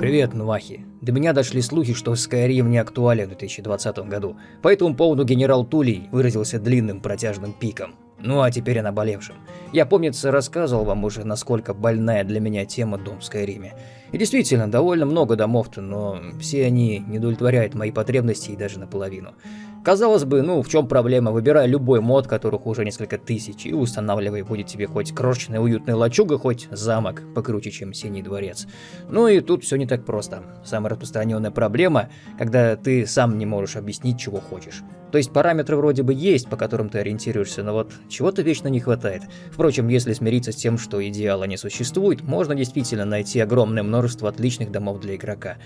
Привет, Нвахи. До меня дошли слухи, что Skyrim не актуален в 2020 году. По этому поводу генерал Тулей выразился длинным протяжным пиком. Ну а теперь о наболевшем. Я, помнится, рассказывал вам уже, насколько больная для меня тема дом в Скайриме. И действительно, довольно много домов-то, но все они не удовлетворяют мои потребности и даже наполовину. Казалось бы, ну в чем проблема, выбирай любой мод, которых уже несколько тысяч, и устанавливай, будет тебе хоть крошечная уютная лачуга, хоть замок покруче, чем Синий дворец. Ну и тут все не так просто. Самая распространенная проблема, когда ты сам не можешь объяснить, чего хочешь. То есть параметры вроде бы есть, по которым ты ориентируешься, но вот чего-то вечно не хватает. Впрочем, если смириться с тем, что идеала не существует, можно действительно найти огромное множество отличных домов для игрока.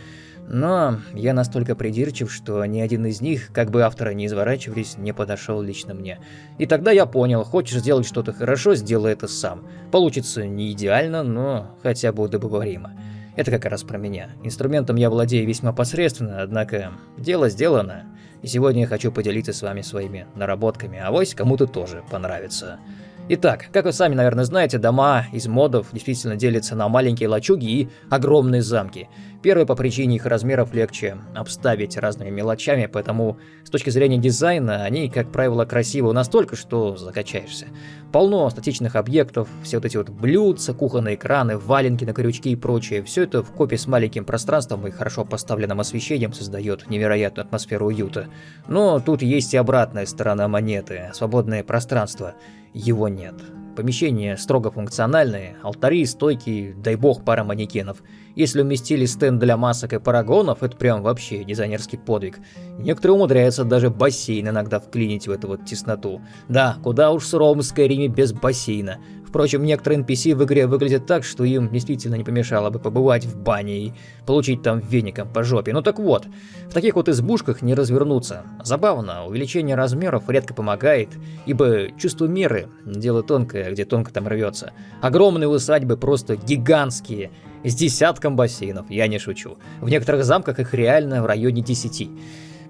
Но я настолько придирчив, что ни один из них, как бы авторы не изворачивались, не подошел лично мне. И тогда я понял, хочешь сделать что-то хорошо, сделай это сам. Получится не идеально, но хотя бы удобоваримо. Это как раз про меня. Инструментом я владею весьма посредственно, однако дело сделано. И сегодня я хочу поделиться с вами своими наработками, а вось кому-то тоже понравится. Итак, как вы сами, наверное, знаете, дома из модов действительно делятся на маленькие лачуги и огромные замки. Первые по причине их размеров легче обставить разными мелочами, поэтому с точки зрения дизайна они, как правило, красивы настолько, что закачаешься. Полно статичных объектов, все вот эти вот блюдца, кухонные экраны, валенки на крючки и прочее. Все это в копе с маленьким пространством и хорошо поставленным освещением создает невероятную атмосферу уюта. Но тут есть и обратная сторона монеты, свободное пространство его нет. Помещение строго функциональное, алтари, стойки, дай бог пара манекенов. Если уместили стенд для масок и парагонов, это прям вообще дизайнерский подвиг. Некоторые умудряются даже бассейн иногда вклинить в эту вот тесноту. Да, куда уж суровым Скайриме без бассейна. Впрочем, некоторые NPC в игре выглядят так, что им действительно не помешало бы побывать в бане и получить там веником по жопе. Ну так вот, в таких вот избушках не развернуться. Забавно, увеличение размеров редко помогает, ибо чувство меры – дело тонкое, где тонко там рвется. Огромные усадьбы просто гигантские, с десятком бассейнов, я не шучу. В некоторых замках их реально в районе 10.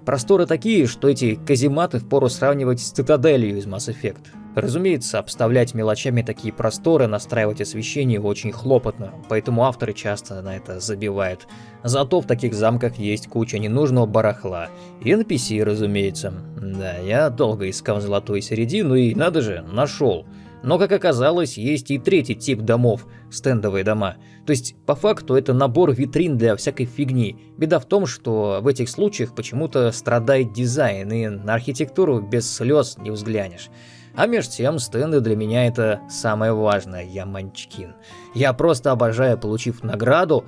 Просторы такие, что эти казематы впору сравнивать с цитаделью из Mass Effect. Разумеется, обставлять мелочами такие просторы, настраивать освещение очень хлопотно, поэтому авторы часто на это забивают. Зато в таких замках есть куча ненужного барахла. И NPC, разумеется. Да, я долго искал золотую середину и, надо же, нашел. Но, как оказалось, есть и третий тип домов – стендовые дома. То есть, по факту, это набор витрин для всякой фигни. Беда в том, что в этих случаях почему-то страдает дизайн, и на архитектуру без слез не взглянешь. А между тем, стенды для меня это самое важное, я манчкин. Я просто обожаю, получив награду,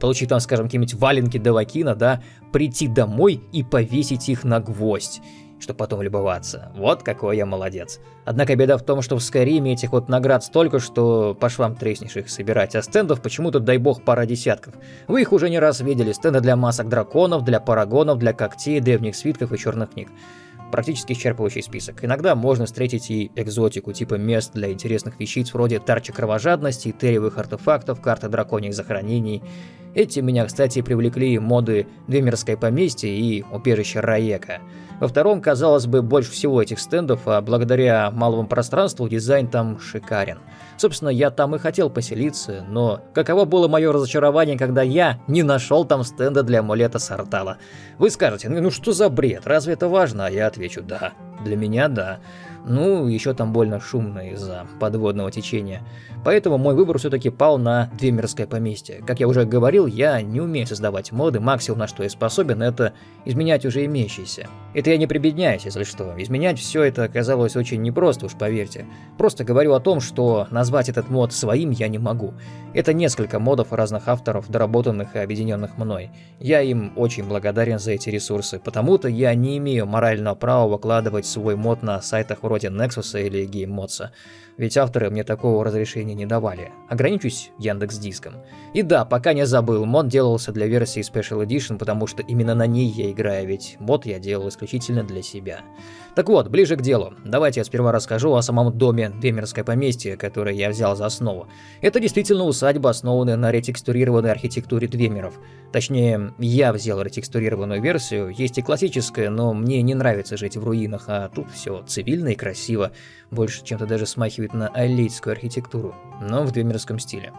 получив там, скажем, какие-нибудь валенки Давакина, да, прийти домой и повесить их на гвоздь чтобы потом любоваться. Вот какой я молодец. Однако беда в том, что в Скайриме этих вот наград столько, что по швам треснешь их собирать, а стендов почему-то, дай бог, пара десятков. Вы их уже не раз видели, стенды для масок драконов, для парагонов, для когтей, древних свитков и черных книг практически исчерпывающий список. Иногда можно встретить и экзотику, типа мест для интересных вещиц вроде тарчи кровожадности, терриевых артефактов, карты драконьих захоронений. Эти меня, кстати, привлекли моды Двемерское поместье и убежище Раека. Во втором, казалось бы, больше всего этих стендов, а благодаря малому пространству дизайн там шикарен. Собственно, я там и хотел поселиться, но каково было мое разочарование, когда я не нашел там стенда для амулета Сартала. Вы скажете, ну, ну что за бред, разве это важно? А я отвечу, да, для меня да. Ну, еще там больно шумно из-за подводного течения. Поэтому мой выбор все-таки пал на Двемерское поместье. Как я уже говорил, я не умею создавать моды, максимум на что я способен, это изменять уже имеющиеся. Это я не прибедняюсь, если что. Изменять все это оказалось очень непросто, уж поверьте. Просто говорю о том, что назвать этот мод своим я не могу. Это несколько модов разных авторов, доработанных и объединенных мной. Я им очень благодарен за эти ресурсы, потому-то я не имею морального права выкладывать свой мод на сайтах вроде Nexus или GameMods. Ведь авторы мне такого разрешения не давали. Ограничусь Яндекс Диском. И да, пока не забыл, мод делался для версии Special Edition, потому что именно на ней я играю, ведь мод я делал исключительно для себя. Так вот, ближе к делу. Давайте я сперва расскажу о самом доме Демерское поместье, которое я взял за основу. Это действительно усадьба, основанная на ретекстурированной архитектуре Двемеров. Точнее, я взял ретекстурированную версию, есть и классическая, но мне не нравится жить в руинах, а тут все цивильно и красиво, больше чем-то даже смахивает на аллейскую архитектуру, но в двемерском стиле.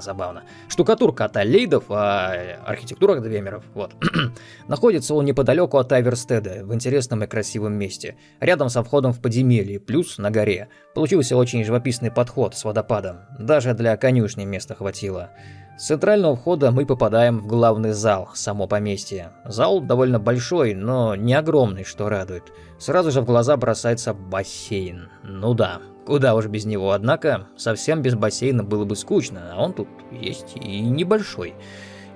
Забавно. Штукатурка от Алейдов, а архитектура от Двемеров. Вот. Находится он неподалеку от Аверстеда, в интересном и красивом месте. Рядом со входом в подземелье, плюс на горе. Получился очень живописный подход с водопадом. Даже для конюшни места хватило. С центрального входа мы попадаем в главный зал, само поместье. Зал довольно большой, но не огромный, что радует. Сразу же в глаза бросается бассейн. Ну да, куда уж без него, однако совсем без бассейна было бы скучно, а он тут есть и небольшой.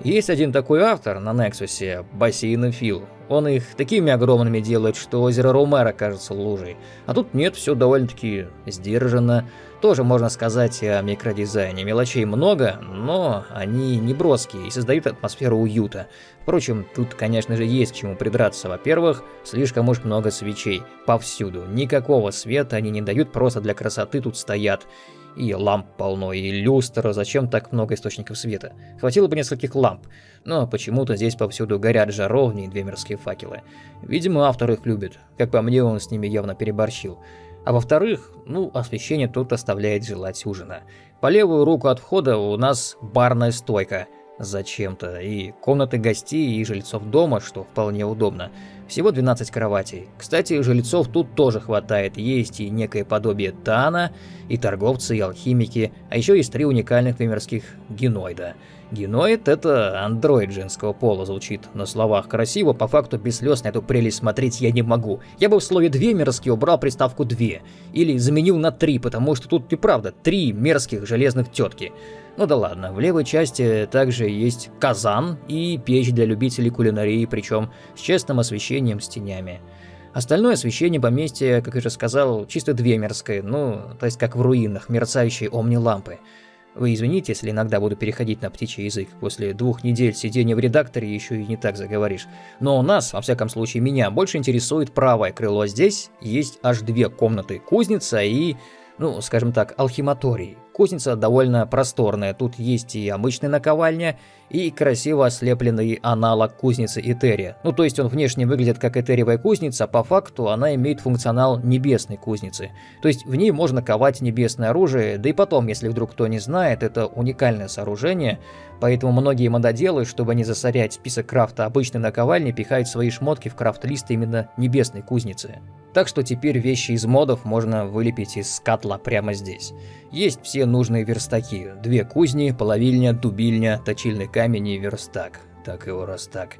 Есть один такой автор на Нексусе, бассейнофил. Он их такими огромными делает, что озеро Ромера кажется лужей. А тут нет, все довольно-таки сдержанно. Тоже можно сказать о микродизайне. Мелочей много, но они не броские и создают атмосферу уюта. Впрочем, тут, конечно же, есть к чему придраться. Во-первых, слишком уж много свечей. Повсюду. Никакого света они не дают, просто для красоты тут стоят. И ламп полно, и люстра, зачем так много источников света? Хватило бы нескольких ламп, но почему-то здесь повсюду горят жаровни и две мирские факелы. Видимо, автор их любит, как по мне он с ними явно переборщил. А во-вторых, ну, освещение тут оставляет желать ужина. По левую руку от входа у нас барная стойка. Зачем-то. И комнаты гостей и жильцов дома, что вполне удобно. Всего 12 кроватей. Кстати, жильцов тут тоже хватает. Есть и некое подобие Тана, и торговцы, и алхимики, а еще есть три уникальных вымерских геноида – Геноид — это андроид женского пола, звучит на словах красиво, по факту без слез на эту прелесть смотреть я не могу. Я бы в слове «две» мерзкие убрал приставку «две», или заменил на «три», потому что тут и правда три мерзких железных тетки. Ну да ладно, в левой части также есть казан и печь для любителей кулинарии, причем с честным освещением с тенями. Остальное освещение поместья, как я уже сказал, чисто две мерзкое, ну, то есть как в руинах, мерцающие омни-лампы. Вы извините, если иногда буду переходить на птичий язык. После двух недель сидения в редакторе еще и не так заговоришь. Но у нас, во всяком случае меня, больше интересует правое крыло. Здесь есть аж две комнаты. Кузница и, ну, скажем так, алхиматорий. Кузница довольно просторная, тут есть и обычная наковальня, и красиво ослепленный аналог кузницы Этерия. Ну то есть он внешне выглядит как этериевая кузница, а по факту она имеет функционал небесной кузницы. То есть в ней можно ковать небесное оружие, да и потом, если вдруг кто не знает, это уникальное сооружение, поэтому многие мододелы, чтобы не засорять список крафта обычной наковальни, пихают свои шмотки в крафт-лист именно небесной кузницы. Так что теперь вещи из модов можно вылепить из катла прямо здесь. Есть все нужные верстаки. Две кузни, половильня, дубильня, точильный камень и верстак. Так его раз так.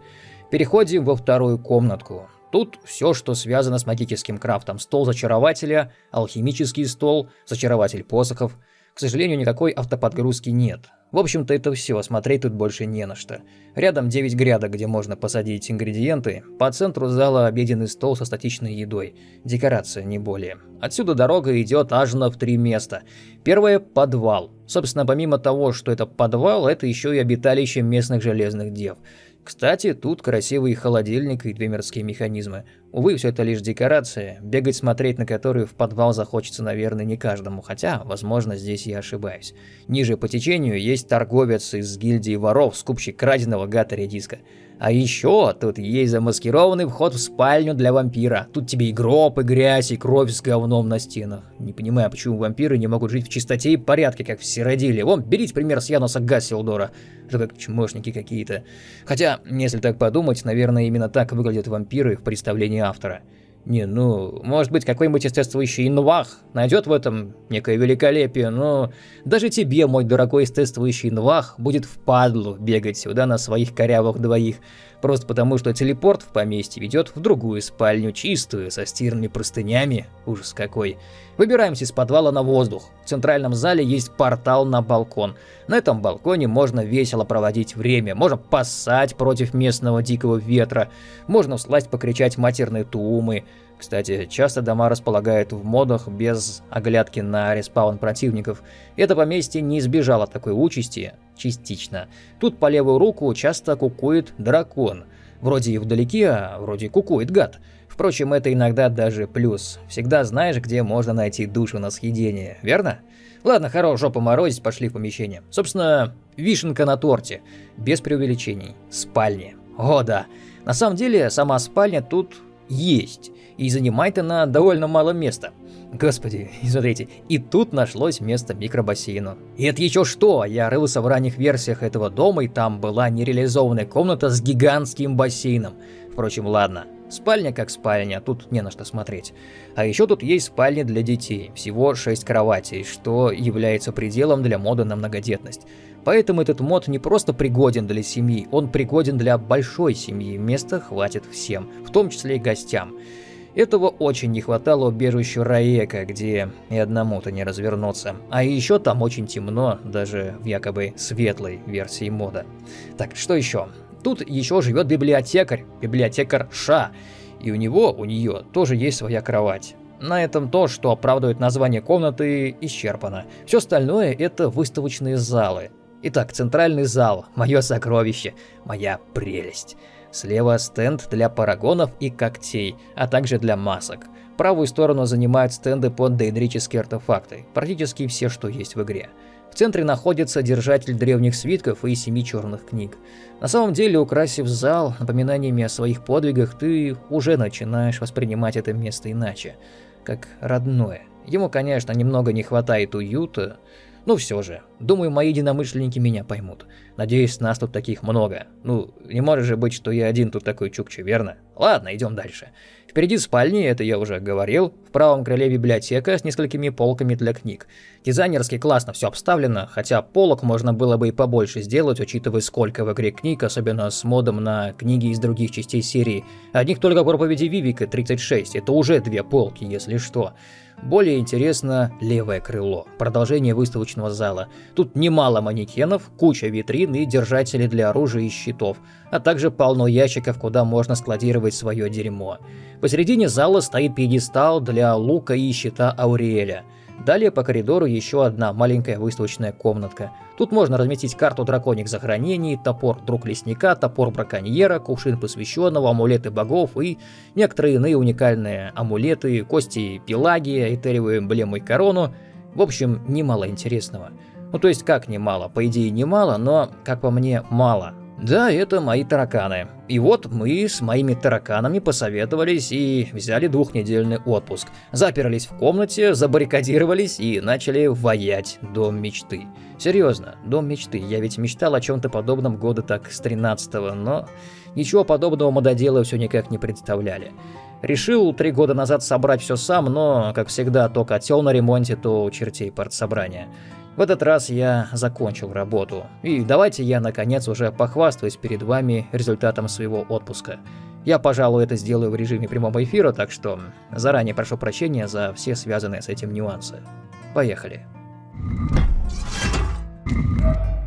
Переходим во вторую комнатку. Тут все, что связано с магическим крафтом. Стол зачарователя, алхимический стол, зачарователь посохов. К сожалению, никакой автоподгрузки нет. В общем-то это все, смотреть тут больше не на что. Рядом 9 грядок, где можно посадить ингредиенты, по центру зала обеденный стол со статичной едой. Декорация, не более. Отсюда дорога идет аж на в три места. Первое – подвал. Собственно, помимо того, что это подвал, это еще и обиталище местных железных дев – кстати, тут красивый холодильник и две мирские механизмы. Увы, все это лишь декорация, бегать смотреть на которую в подвал захочется, наверное, не каждому, хотя, возможно, здесь я ошибаюсь. Ниже по течению есть торговец из гильдии воров, скупщик краденого гатари диска. А еще тут есть замаскированный вход в спальню для вампира. Тут тебе и гроб, и грязь, и кровь с говном на стенах. Не понимаю, почему вампиры не могут жить в чистоте и порядке, как все родили. Вон, берите пример с Януса Гассилдора. Что как чмошники какие-то. Хотя, если так подумать, наверное, именно так выглядят вампиры в представлении автора. Не, ну, может быть, какой-нибудь естествующий инвах найдет в этом некое великолепие, но даже тебе, мой дорогой естествующий инвах, будет впадлу бегать сюда на своих корявых двоих. Просто потому, что телепорт в поместье ведет в другую спальню, чистую, со стирными простынями. Ужас какой. Выбираемся из подвала на воздух. В центральном зале есть портал на балкон. На этом балконе можно весело проводить время, можно поссать против местного дикого ветра, можно всласть покричать матерные тумы. Кстати, часто дома располагают в модах без оглядки на респаун противников. Это поместье не избежало такой участи, частично. Тут по левую руку часто кукует дракон. Вроде и вдалеке, а вроде кукует гад. Впрочем, это иногда даже плюс. Всегда знаешь, где можно найти душу на съедение, верно? Ладно, хорош жопу морозить, пошли в помещение. Собственно, вишенка на торте. Без преувеличений. Спальня. О да. На самом деле, сама спальня тут есть. И занимает она довольно мало места. Господи, и смотрите, и тут нашлось место микробассейну. И это еще что, я рылся в ранних версиях этого дома, и там была нереализованная комната с гигантским бассейном. Впрочем, ладно, спальня как спальня, тут не на что смотреть. А еще тут есть спальни для детей, всего 6 кроватей, что является пределом для мода на многодетность. Поэтому этот мод не просто пригоден для семьи, он пригоден для большой семьи, места хватит всем, в том числе и гостям. Этого очень не хватало убежищу Раека, где и одному-то не развернуться. А еще там очень темно, даже в якобы светлой версии мода. Так, что еще? Тут еще живет библиотекарь, библиотекарь Ша, и у него, у нее тоже есть своя кровать. На этом то, что оправдывает название комнаты, исчерпано. Все остальное это выставочные залы. Итак, центральный зал, мое сокровище, моя прелесть. Слева стенд для парагонов и когтей, а также для масок. Правую сторону занимают стенды под дейдрические артефакты, практически все, что есть в игре. В центре находится держатель древних свитков и семи черных книг. На самом деле, украсив зал напоминаниями о своих подвигах, ты уже начинаешь воспринимать это место иначе, как родное. Ему, конечно, немного не хватает уюта, ну все же, думаю, мои единомышленники меня поймут. Надеюсь, нас тут таких много. Ну, не может же быть, что я один тут такой чукча, верно? Ладно, идем дальше. Впереди спальни, это я уже говорил. В правом крыле библиотека с несколькими полками для книг. Дизайнерски классно все обставлено, хотя полок можно было бы и побольше сделать, учитывая сколько в игре книг, особенно с модом на книги из других частей серии. Одних только проповеди Вивика 36, это уже две полки, если что. Более интересно левое крыло, продолжение выставочного зала. Тут немало манекенов, куча витрин и держателей для оружия и щитов, а также полно ящиков, куда можно складировать свое дерьмо. Посередине зала стоит пьедестал для лука и щита Ауриэля – Далее по коридору еще одна маленькая выставочная комнатка. Тут можно разместить карту драконьих захоронений, топор друг лесника, топор браконьера, кувшин посвященного, амулеты богов и некоторые иные уникальные амулеты, кости Пелагия, этериевую эмблему и корону. В общем, немало интересного. Ну то есть как немало, по идее немало, но, как по мне, мало. Да, это мои тараканы. И вот мы с моими тараканами посоветовались и взяли двухнедельный отпуск. Заперлись в комнате, забаррикадировались и начали воять дом мечты. Серьезно, дом мечты. Я ведь мечтал о чем-то подобном года так с 13-го, но ничего подобного мододелы все никак не представляли. Решил три года назад собрать все сам, но, как всегда, то котел на ремонте, то чертей партсобрания. В этот раз я закончил работу, и давайте я наконец уже похвастаюсь перед вами результатом своего отпуска. Я, пожалуй, это сделаю в режиме прямого эфира, так что заранее прошу прощения за все связанные с этим нюансы. Поехали.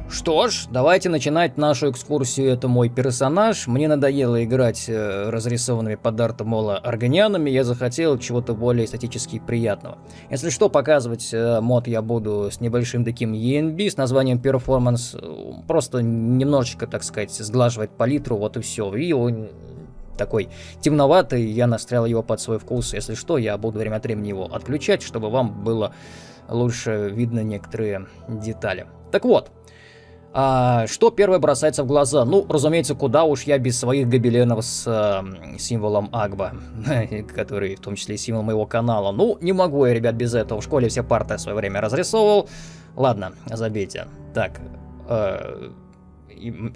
Что ж, давайте начинать нашу экскурсию. Это мой персонаж. Мне надоело играть э, разрисованными под арт мола органианами. Я захотел чего-то более эстетически приятного. Если что, показывать э, мод я буду с небольшим таким ENB с названием Performance. Просто немножечко, так сказать, сглаживать палитру, вот и все. И он такой темноватый, я настрял его под свой вкус. Если что, я буду время от времени его отключать, чтобы вам было лучше видно некоторые детали. Так вот, а, что первое бросается в глаза? Ну, разумеется, куда уж я без своих гобеленов с э, символом Агба, который в том числе и символ моего канала. Ну, не могу я, ребят, без этого. В школе все парты в свое время разрисовывал. Ладно, забейте. Так, э,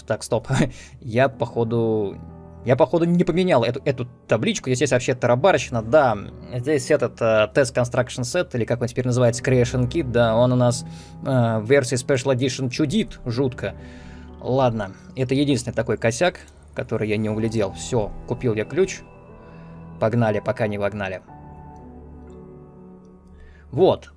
так, стоп. я, походу, я, походу, не поменял эту, эту табличку. Здесь есть вообще тарабарщина, да. Здесь этот э, Test Construction Set, или как он теперь называется, Creation Kit, да, он у нас э, в версии Special Edition чудит жутко. Ладно, это единственный такой косяк, который я не углядел. Все, купил я ключ. Погнали, пока не вогнали. Вот.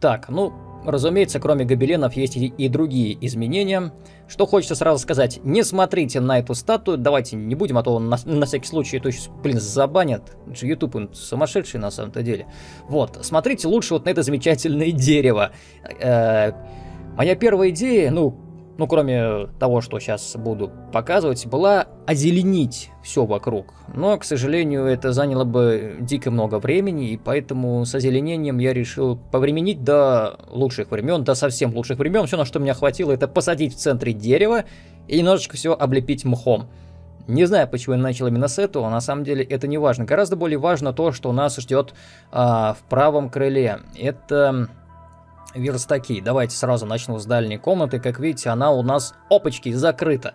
Так, ну, Разумеется, кроме гобеленов есть и, другие изменения. Что хочется сразу сказать, не смотрите на эту статую, давайте не будем, а то на, на всякий случай то есть, блин, забанят. YouTube он сумасшедший на самом-то деле. Вот, смотрите лучше вот на это замечательное дерево. Э -э моя первая идея, ну, ну, кроме того, что сейчас буду показывать, была озеленить все вокруг. Но, к сожалению, это заняло бы дико много времени, и поэтому с озеленением я решил повременить до лучших времен, до совсем лучших времен. Все, на что меня хватило, это посадить в центре дерева и немножечко все облепить мхом. Не знаю, почему я начал именно с этого, на самом деле это не важно. Гораздо более важно то, что нас ждет а, в правом крыле. Это верстаки. Давайте сразу начну с дальней комнаты. Как видите, она у нас, опачки, закрыта.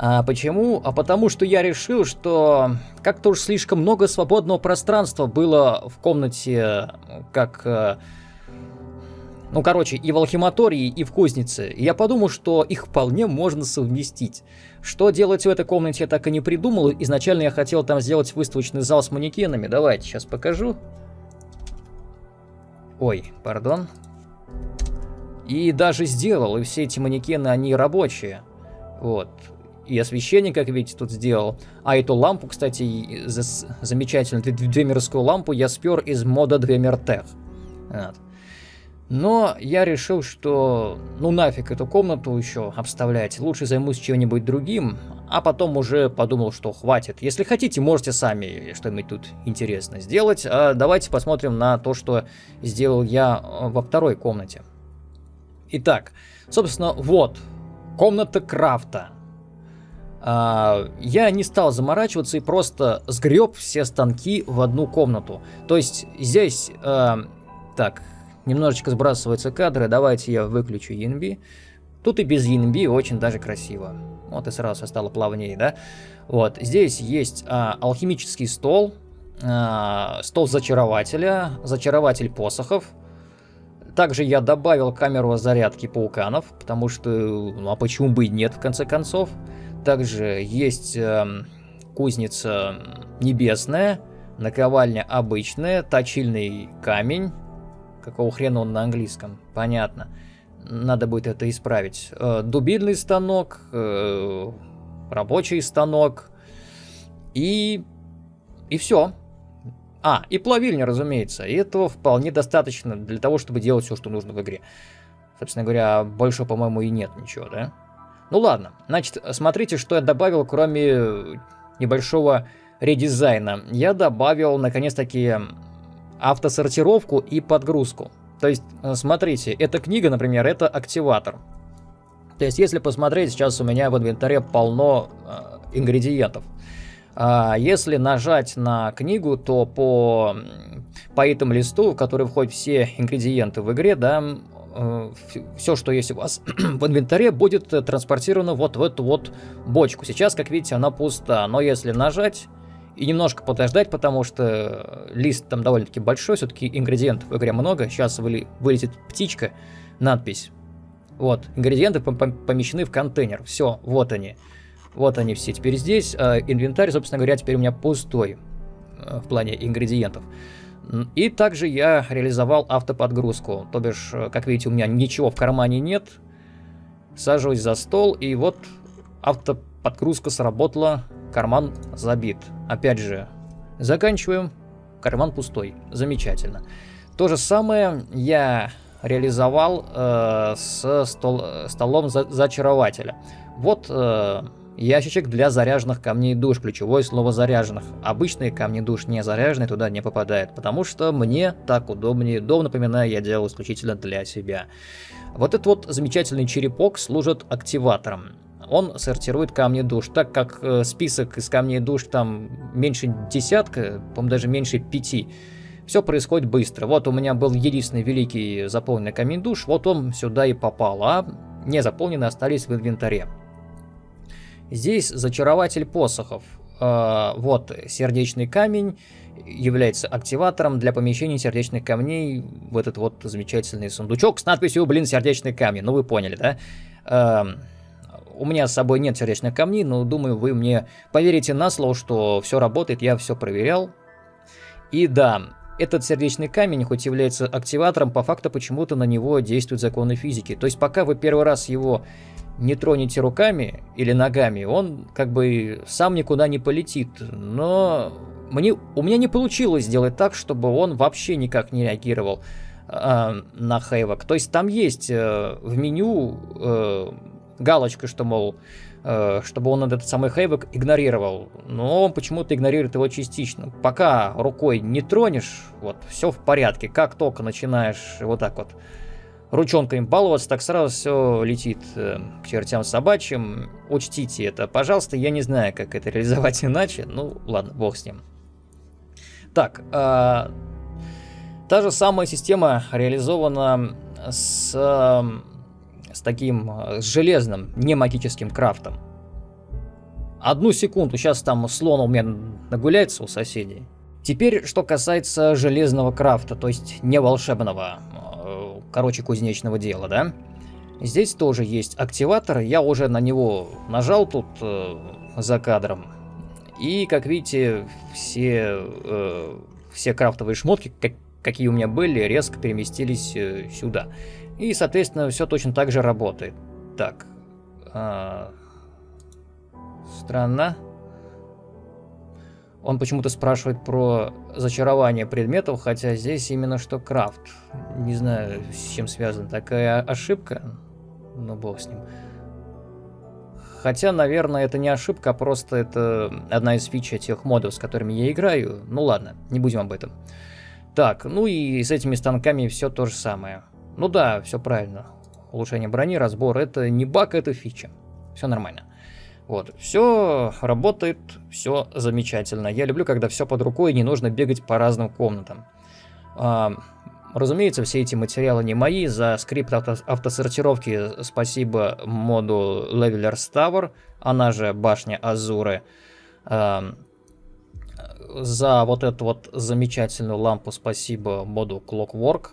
А почему? А потому что я решил, что как-то уж слишком много свободного пространства было в комнате, как... Э, ну, короче, и в алхиматории, и в кузнице. И я подумал, что их вполне можно совместить. Что делать в этой комнате, я так и не придумал. Изначально я хотел там сделать выставочный зал с манекенами. Давайте, сейчас покажу. Ой, пардон. И даже сделал, и все эти манекены, они рабочие. Вот и освещение, как видите, тут сделал. А эту лампу, кстати, за замечательную двемерскую лампу я спер из мода Двемертех. Вот. Но я решил, что ну нафиг эту комнату еще обставлять, лучше займусь чем-нибудь другим, а потом уже подумал, что хватит. Если хотите, можете сами что-нибудь тут интересно сделать. А давайте посмотрим на то, что сделал я э, во второй комнате. Итак, собственно, вот, комната крафта. А, я не стал заморачиваться и просто сгреб все станки в одну комнату. То есть здесь, э, так, немножечко сбрасываются кадры, давайте я выключу ENB. Тут и без ENB очень даже красиво. Вот и сразу стало плавнее, да? Вот, здесь есть э, алхимический стол, э, стол зачарователя, зачарователь посохов. Также я добавил камеру зарядки пауканов, потому что, ну а почему бы и нет, в конце концов. Также есть э, кузница небесная, наковальня обычная, точильный камень. Какого хрена он на английском? Понятно. Надо будет это исправить. Э, дубильный станок, э, рабочий станок и... И все. А, и плавильня, разумеется. И этого вполне достаточно для того, чтобы делать все, что нужно в игре. Собственно говоря, больше, по-моему, и нет ничего, да? Ну ладно, значит, смотрите, что я добавил, кроме небольшого редизайна. Я добавил, наконец-таки, автосортировку и подгрузку. То есть, э, смотрите, эта книга, например, это активатор. То есть, если посмотреть, сейчас у меня в инвентаре полно э, ингредиентов. А если нажать на книгу, то по, по этому листу, в который входят все ингредиенты в игре, да, э, все, что есть у вас в инвентаре, будет э, транспортировано вот в эту вот бочку. Сейчас, как видите, она пуста, но если нажать и немножко подождать, потому что лист там довольно-таки большой, все-таки ингредиентов в игре много. Сейчас вылетит птичка, надпись. Вот, ингредиенты помещены в контейнер. Все, вот они. Вот они все теперь здесь. А инвентарь, собственно говоря, теперь у меня пустой э, в плане ингредиентов. И также я реализовал автоподгрузку. То бишь, э, как видите, у меня ничего в кармане нет. Сажусь за стол, и вот автоподгрузка сработала, карман забит. Опять же, заканчиваем, карман пустой. Замечательно. То же самое я реализовал э, с стол, столом за, зачарователя. Вот э, Ящичек для заряженных камней душ. Ключевое слово заряженных. Обычные камни душ не заряженные туда не попадают, потому что мне так удобнее. Дом, напоминаю, я делал исключительно для себя. Вот этот вот замечательный черепок служит активатором. Он сортирует камни душ, так как э, список из камней душ там меньше десятка, по-моему, даже меньше пяти. Все происходит быстро. Вот у меня был единственный великий заполненный камень душ, вот он сюда и попал, а не заполненные остались в инвентаре. Здесь зачарователь посохов. Э, вот сердечный камень является активатором для помещения сердечных камней в этот вот замечательный сундучок с надписью, блин, сердечный камень. Ну вы поняли, да? Э, у меня с собой нет сердечных камней, но думаю, вы мне поверите на слово, что все работает, я все проверял. И да, этот сердечный камень, хоть является активатором, по факту почему-то на него действуют законы физики. То есть пока вы первый раз его не тронете руками или ногами, он как бы сам никуда не полетит. Но мне, у меня не получилось сделать так, чтобы он вообще никак не реагировал э, на Хейвок. То есть там есть э, в меню э, галочка, что, мол, э, чтобы он этот самый Хейвок игнорировал. Но он почему-то игнорирует его частично. Пока рукой не тронешь, вот, все в порядке. Как только начинаешь вот так вот ручонками баловаться, так сразу все летит э, к чертям собачьим. Учтите это, пожалуйста. Я не знаю, как это реализовать иначе. Ну, ладно, бог с ним. Так, э, та же самая система реализована с, э, с таким э, с железным, не магическим крафтом. Одну секунду, сейчас там слон у меня нагуляется у соседей. Теперь, что касается железного крафта, то есть не волшебного, короче, кузнечного дела, да? Здесь тоже есть активатор, я уже на него нажал тут э, за кадром. И, как видите, все, э, все крафтовые шмотки, как, какие у меня были, резко переместились э, сюда. И, соответственно, все точно так же работает. Так, э, Странно. Он почему-то спрашивает про зачарование предметов, хотя здесь именно что крафт. Не знаю, с чем связана такая ошибка. Ну, бог с ним. Хотя, наверное, это не ошибка, а просто это одна из фич тех модов, с которыми я играю. Ну ладно, не будем об этом. Так, ну и с этими станками все то же самое. Ну да, все правильно. Улучшение брони, разбор, это не баг, это фича. Все нормально. Вот, все работает, все замечательно. Я люблю, когда все под рукой, не нужно бегать по разным комнатам. А, разумеется, все эти материалы не мои. За скрипт авто автосортировки спасибо моду Levelers Tower, она же башня Азуры. А, за вот эту вот замечательную лампу спасибо моду Clockwork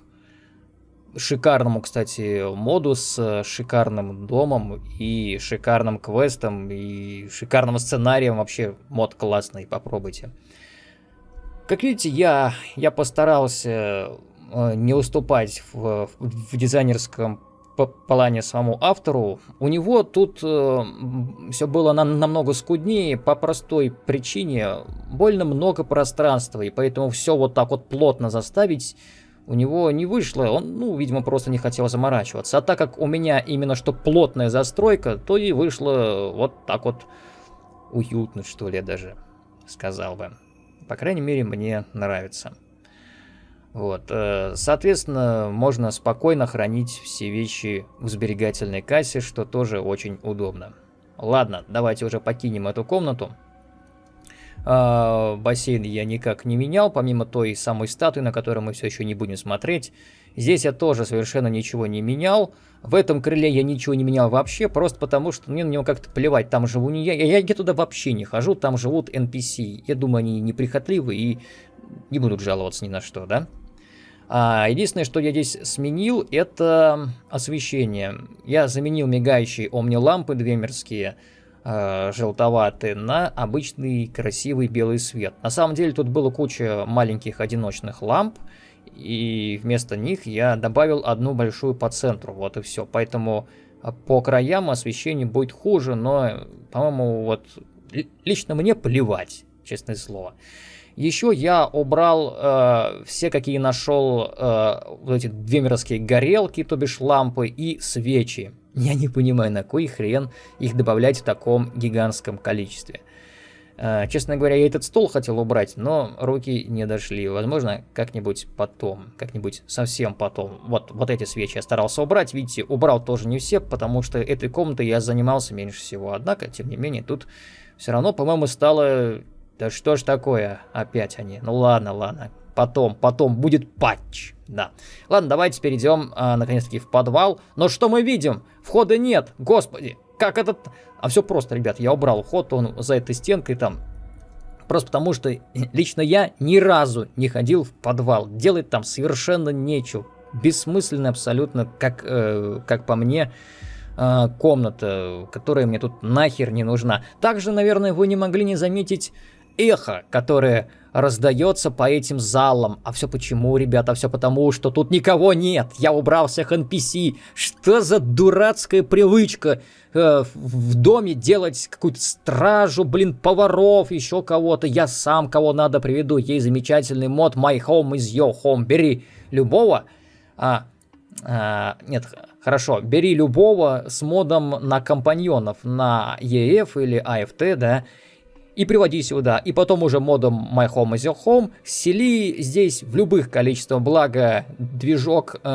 шикарному, кстати, моду с э, шикарным домом и шикарным квестом и шикарным сценарием. Вообще мод классный, попробуйте. Как видите, я, я постарался э, не уступать в, в дизайнерском плане самому автору. У него тут э, все было на, намного скуднее по простой причине. Больно много пространства, и поэтому все вот так вот плотно заставить у него не вышло, он, ну, видимо, просто не хотел заморачиваться. А так как у меня именно что плотная застройка, то и вышло вот так вот уютно, что ли, даже сказал бы. По крайней мере, мне нравится. Вот, э, соответственно, можно спокойно хранить все вещи в сберегательной кассе, что тоже очень удобно. Ладно, давайте уже покинем эту комнату. А, бассейн я никак не менял, помимо той самой статуи, на которую мы все еще не будем смотреть. Здесь я тоже совершенно ничего не менял. В этом крыле я ничего не менял вообще, просто потому что мне на него как-то плевать. Там живу не я. Я, я туда вообще не хожу, там живут NPC. Я думаю, они неприхотливы и не будут жаловаться ни на что, да? А, единственное, что я здесь сменил, это освещение. Я заменил мигающие омни-лампы двемерские э, желтоватый на обычный красивый белый свет. На самом деле тут было куча маленьких одиночных ламп, и вместо них я добавил одну большую по центру, вот и все. Поэтому э, по краям освещение будет хуже, но, по-моему, вот лично мне плевать, честное слово. Еще я убрал э, все, какие нашел, э, вот эти две мировские горелки, то бишь лампы и свечи. Я не понимаю, на кой хрен их добавлять в таком гигантском количестве. Uh, честно говоря, я этот стол хотел убрать, но руки не дошли. Возможно, как-нибудь потом, как-нибудь совсем потом. Вот, вот эти свечи я старался убрать. Видите, убрал тоже не все, потому что этой комнатой я занимался меньше всего. Однако, тем не менее, тут все равно, по-моему, стало... Да что ж такое опять они? Ну ладно, ладно. Потом, потом будет патч. Да. Ладно, давайте перейдем, а, наконец-таки, в подвал. Но что мы видим? Входа нет. Господи, как этот... А все просто, ребят, я убрал вход, он за этой стенкой там. Просто потому, что лично я ни разу не ходил в подвал. Делать там совершенно нечего. Бессмысленно абсолютно, как, э, как по мне, э, комната, которая мне тут нахер не нужна. Также, наверное, вы не могли не заметить эхо, которое раздается по этим залам. А все почему, ребята? Все потому, что тут никого нет. Я убрал всех NPC. Что за дурацкая привычка э, в доме делать какую-то стражу, блин, поваров, еще кого-то. Я сам кого надо приведу. Есть замечательный мод My Home is Your Home. Бери любого. А, а, нет, хорошо. Бери любого с модом на компаньонов, на EF или AFT, да и приводи сюда. И потом уже модом My Home is Your Home сели здесь в любых количествах. Благо, движок э,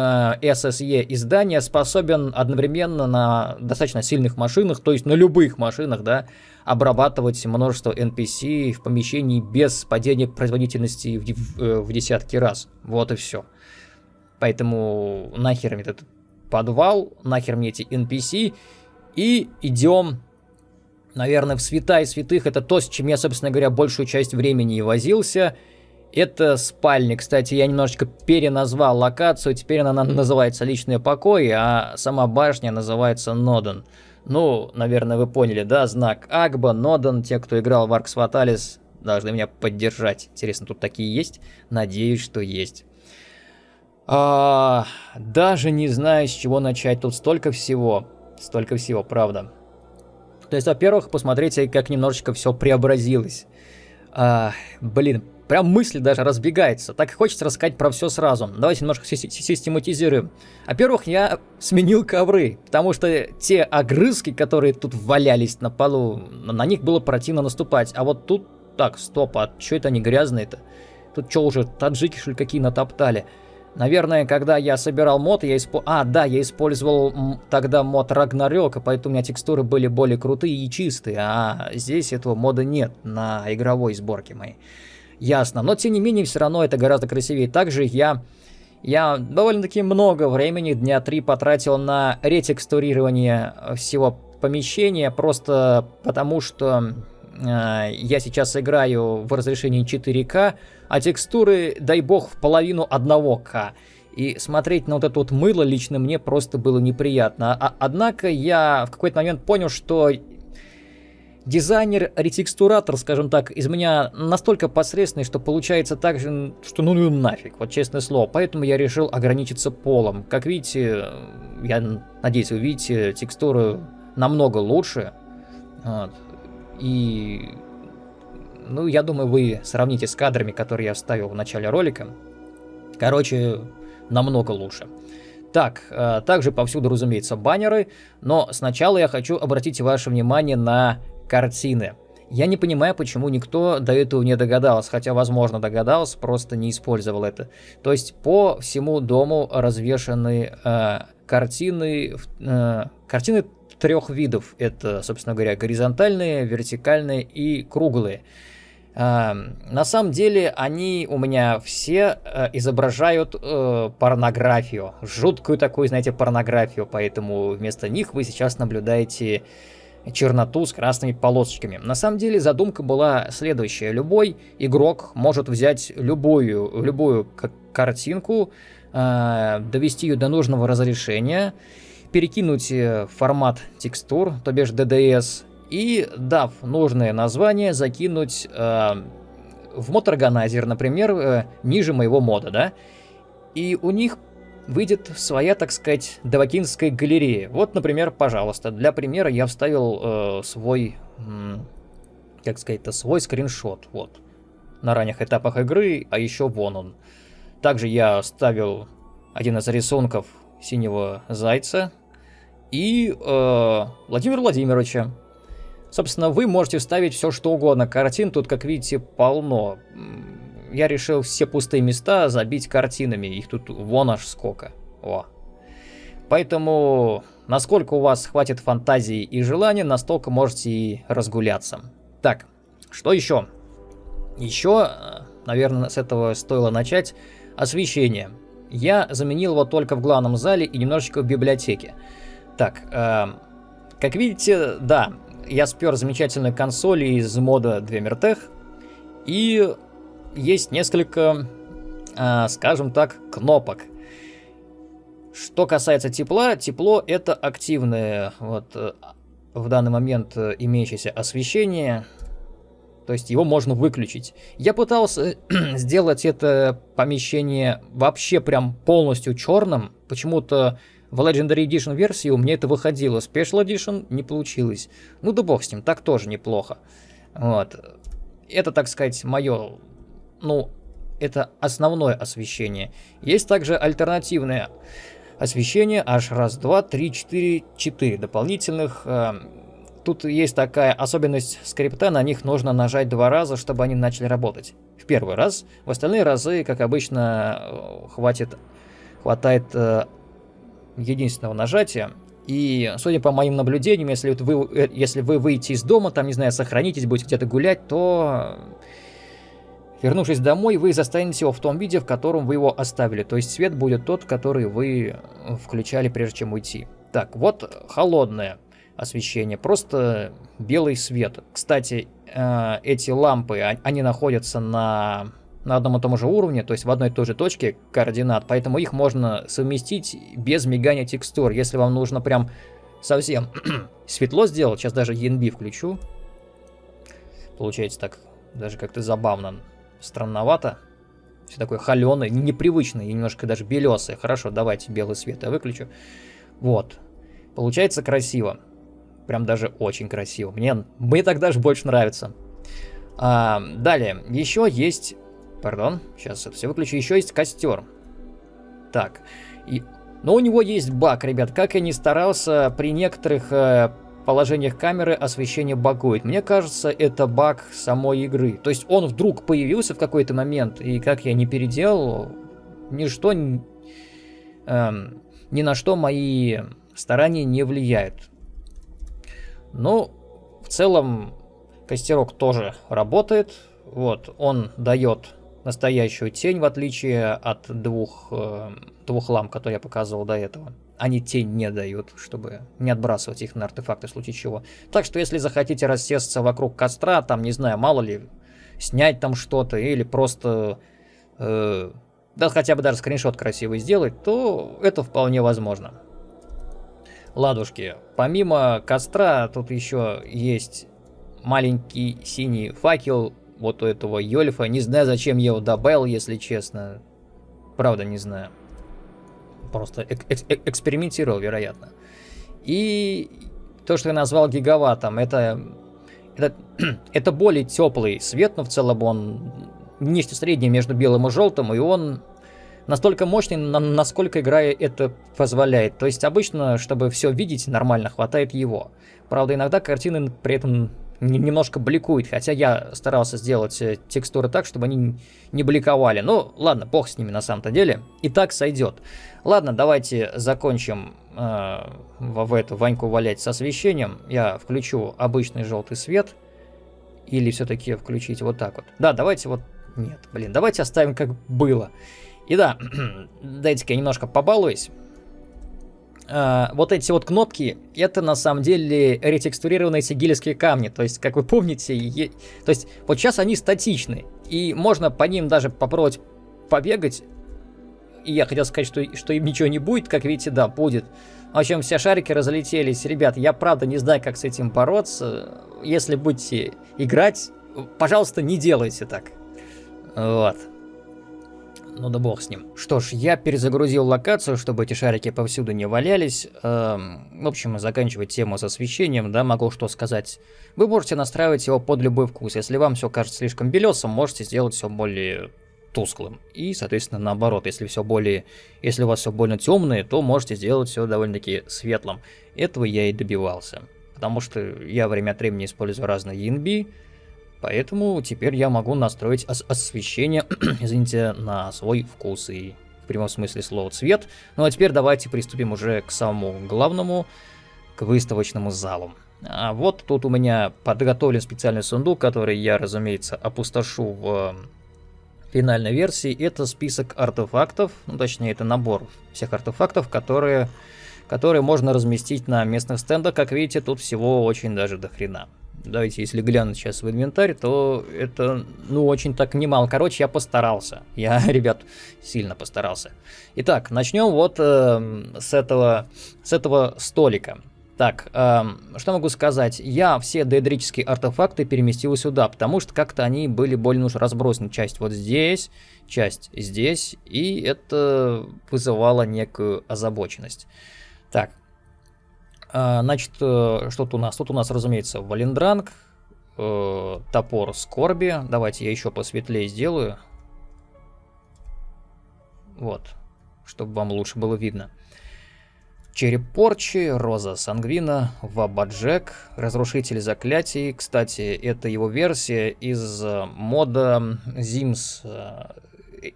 SSE издания способен одновременно на достаточно сильных машинах, то есть на любых машинах, да, обрабатывать множество NPC в помещении без падения производительности в, в, э, в десятки раз. Вот и все. Поэтому нахер мне этот подвал, нахер мне эти NPC, и идем наверное, в святая святых это то, с чем я, собственно говоря, большую часть времени и возился. Это спальня. Кстати, я немножечко переназвал локацию. Теперь она называется «Личные покои», а сама башня называется «Ноден». Ну, наверное, вы поняли, да? Знак Агба, Ноден. Те, кто играл в Аркс Фаталис, должны меня поддержать. Интересно, тут такие есть? Надеюсь, что есть. А, даже не знаю, с чего начать. Тут столько всего. Столько всего, правда. То есть, во-первых, посмотрите, как немножечко все преобразилось. А, блин, прям мысль даже разбегается. Так и хочется рассказать про все сразу. Давайте немножко систематизируем. Во-первых, я сменил ковры, потому что те огрызки, которые тут валялись на полу, на них было противно наступать. А вот тут, так, стоп, а что это они грязные-то? Тут что уже, таджики что ли какие натоптали? Наверное, когда я собирал мод, я использовал... А, да, я использовал тогда мод Рагнарёка, поэтому у меня текстуры были более крутые и чистые, а здесь этого мода нет на игровой сборке моей. Ясно, но тем не менее, все равно это гораздо красивее. Также я... Я довольно-таки много времени, дня три, потратил на ретекстурирование всего помещения, просто потому что э, я сейчас играю в разрешении 4К, а текстуры, дай бог, в половину 1К. И смотреть на вот это вот мыло лично мне просто было неприятно. А, однако я в какой-то момент понял, что дизайнер, ретекстуратор, скажем так, из меня настолько посредственный, что получается так же, что ну, ну нафиг, вот честное слово. Поэтому я решил ограничиться полом. Как видите, я надеюсь, вы видите, текстуры намного лучше. Вот. И ну, я думаю, вы сравните с кадрами, которые я вставил в начале ролика. Короче, намного лучше. Так, э, также повсюду, разумеется, баннеры, но сначала я хочу обратить ваше внимание на картины. Я не понимаю, почему никто до этого не догадался, хотя, возможно, догадался, просто не использовал это. То есть по всему дому развешаны э, картины, э, картины трех видов. Это, собственно говоря, горизонтальные, вертикальные и круглые. Эм, на самом деле они у меня все э, изображают э, порнографию, жуткую такую, знаете, порнографию, поэтому вместо них вы сейчас наблюдаете черноту с красными полосочками. На самом деле задумка была следующая. Любой игрок может взять любую, любую картинку, э, довести ее до нужного разрешения, перекинуть формат текстур, то бишь DDS, и, дав нужное название, закинуть э, в мод органайзер, например, э, ниже моего мода, да, и у них выйдет своя, так сказать, давакинская галерея. Вот, например, пожалуйста, для примера я вставил э, свой, э, как сказать-то, свой скриншот, вот, на ранних этапах игры, а еще вон он. Также я вставил один из рисунков синего зайца и э, Владимира Владимировича. Собственно, вы можете вставить все что угодно. Картин тут, как видите, полно. Я решил все пустые места забить картинами. Их тут вон аж сколько. О. Поэтому, насколько у вас хватит фантазии и желания, настолько можете и разгуляться. Так, что еще? Еще, наверное, с этого стоило начать. Освещение. Я заменил его только в главном зале и немножечко в библиотеке. Так, э, как видите, да, я спер замечательную консоль из мода Двемертех. И есть несколько, э, скажем так, кнопок. Что касается тепла, тепло это активное вот, э, в данный момент э, имеющееся освещение. То есть его можно выключить. Я пытался сделать это помещение вообще прям полностью черным. Почему-то в Legendary Edition версии у меня это выходило, Special Edition не получилось. Ну да бог с ним, так тоже неплохо. Вот. Это, так сказать, мое, ну, это основное освещение. Есть также альтернативное освещение, аж раз, два, три, четыре, четыре дополнительных. Э, тут есть такая особенность скрипта, на них нужно нажать два раза, чтобы они начали работать. В первый раз, в остальные разы, как обычно, э, хватит, хватает э, единственного нажатия. И, судя по моим наблюдениям, если, вы, э, если вы выйдете из дома, там, не знаю, сохранитесь, будете где-то гулять, то, вернувшись домой, вы застанете его в том виде, в котором вы его оставили. То есть свет будет тот, который вы включали, прежде чем уйти. Так, вот холодное освещение, просто белый свет. Кстати, э, эти лампы, а, они находятся на, на одном и том же уровне, то есть в одной и той же точке координат, поэтому их можно совместить без мигания текстур. Если вам нужно прям совсем светло сделать, сейчас даже ENB включу, получается так даже как-то забавно, странновато. Все такое холеное, непривычное и немножко даже белесое. Хорошо, давайте белый свет я выключу. Вот. Получается красиво. Прям даже очень красиво. Мне, мне так даже больше нравится. А, далее, еще есть... Пардон, сейчас все выключу. Еще есть костер. Так. И... Но у него есть баг, ребят. Как я не старался, при некоторых э, положениях камеры освещение багует. Мне кажется, это баг самой игры. То есть он вдруг появился в какой-то момент, и как я не переделал, ничто... Э, ни на что мои старания не влияют. Ну, в целом, костерок тоже работает. Вот, он дает настоящую тень, в отличие от двух, э, двух ламп, которые я показывал до этого. Они тень не дают, чтобы не отбрасывать их на артефакты в случае чего. Так что, если захотите рассесться вокруг костра, там, не знаю, мало ли, снять там что-то или просто... Э, да хотя бы даже скриншот красивый сделать, то это вполне возможно ладушки. Помимо костра, тут еще есть маленький синий факел вот у этого Йольфа. Не знаю, зачем я его добавил, если честно. Правда, не знаю. Просто эк эк экспериментировал, вероятно. И то, что я назвал гигаваттом, это, это, это более теплый свет, но в целом он нечто среднее между белым и желтым, и он настолько мощный, насколько игра это позволяет. То есть обычно, чтобы все видеть нормально, хватает его. Правда, иногда картины при этом немножко бликуют, хотя я старался сделать э, текстуры так, чтобы они не бликовали. Ну, ладно, бог с ними на самом-то деле. И так сойдет. Ладно, давайте закончим э, в эту Ваньку валять с освещением. Я включу обычный желтый свет. Или все-таки включить вот так вот. Да, давайте вот... Нет, блин, давайте оставим как было. И да, дайте-ка я немножко побалуюсь. Uh, вот эти вот кнопки, это на самом деле ретекстурированные сигильские камни. То есть, как вы помните, е... то есть, вот сейчас они статичны. И можно по ним даже попробовать побегать. И я хотел сказать, что, что им ничего не будет, как видите, да, будет. В общем, все шарики разлетелись. Ребят, я правда не знаю, как с этим бороться. Если будете играть, пожалуйста, не делайте так. Вот ну да бог с ним. Что ж, я перезагрузил локацию, чтобы эти шарики повсюду не валялись. Эм, в общем, заканчивать тему с освещением, да, могу что сказать. Вы можете настраивать его под любой вкус. Если вам все кажется слишком белесым, можете сделать все более тусклым. И, соответственно, наоборот, если все более, если у вас все больно темное, то можете сделать все довольно-таки светлым. Этого я и добивался. Потому что я время от времени использую разные ENB, Поэтому теперь я могу настроить ос освещение, извините, на свой вкус и в прямом смысле слова цвет. Ну а теперь давайте приступим уже к самому главному, к выставочному залу. А вот тут у меня подготовлен специальный сундук, который я, разумеется, опустошу в финальной версии. Это список артефактов, ну точнее это набор всех артефактов, которые, которые можно разместить на местных стендах. Как видите, тут всего очень даже до хрена. Давайте, если глянуть сейчас в инвентарь, то это, ну, очень так немало. Короче, я постарался. Я, ребят, сильно постарался. Итак, начнем вот э, с, этого, с этого столика. Так, э, что могу сказать? Я все дейдрические артефакты переместил сюда, потому что как-то они были более уж разбросаны. Часть вот здесь, часть здесь, и это вызывало некую озабоченность. Так, значит, э, что тут у нас? Тут у нас, разумеется, Валендранг, э, топор скорби. Давайте я еще посветлее сделаю. Вот, чтобы вам лучше было видно. Череп порчи, Роза Сангвина, Вабаджек, Разрушитель заклятий. Кстати, это его версия из э, мода Зимс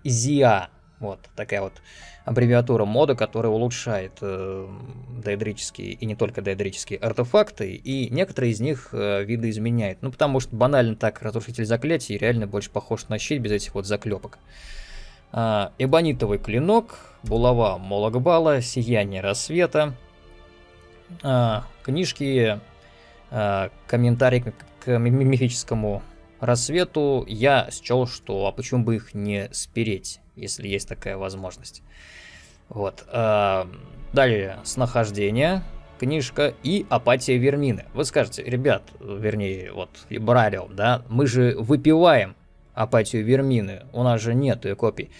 Зиа. Вот такая вот аббревиатура мода, которая улучшает э, доэдрические и не только доэдрические артефакты, и некоторые из них э, видоизменяет. Ну, потому что банально так разрушитель заклятий реально больше похож на щит без этих вот заклепок. Э, эбонитовый клинок, булава Мологбала, сияние рассвета, э, книжки, э, комментарий к мифическому рассвету, я счел, что а почему бы их не спереть, если есть такая возможность. Вот. А, далее, снахождение, книжка и апатия Вермины. Вы скажете, ребят, вернее, вот, Брарио, да, мы же выпиваем апатию Вермины, у нас же нет ее копий.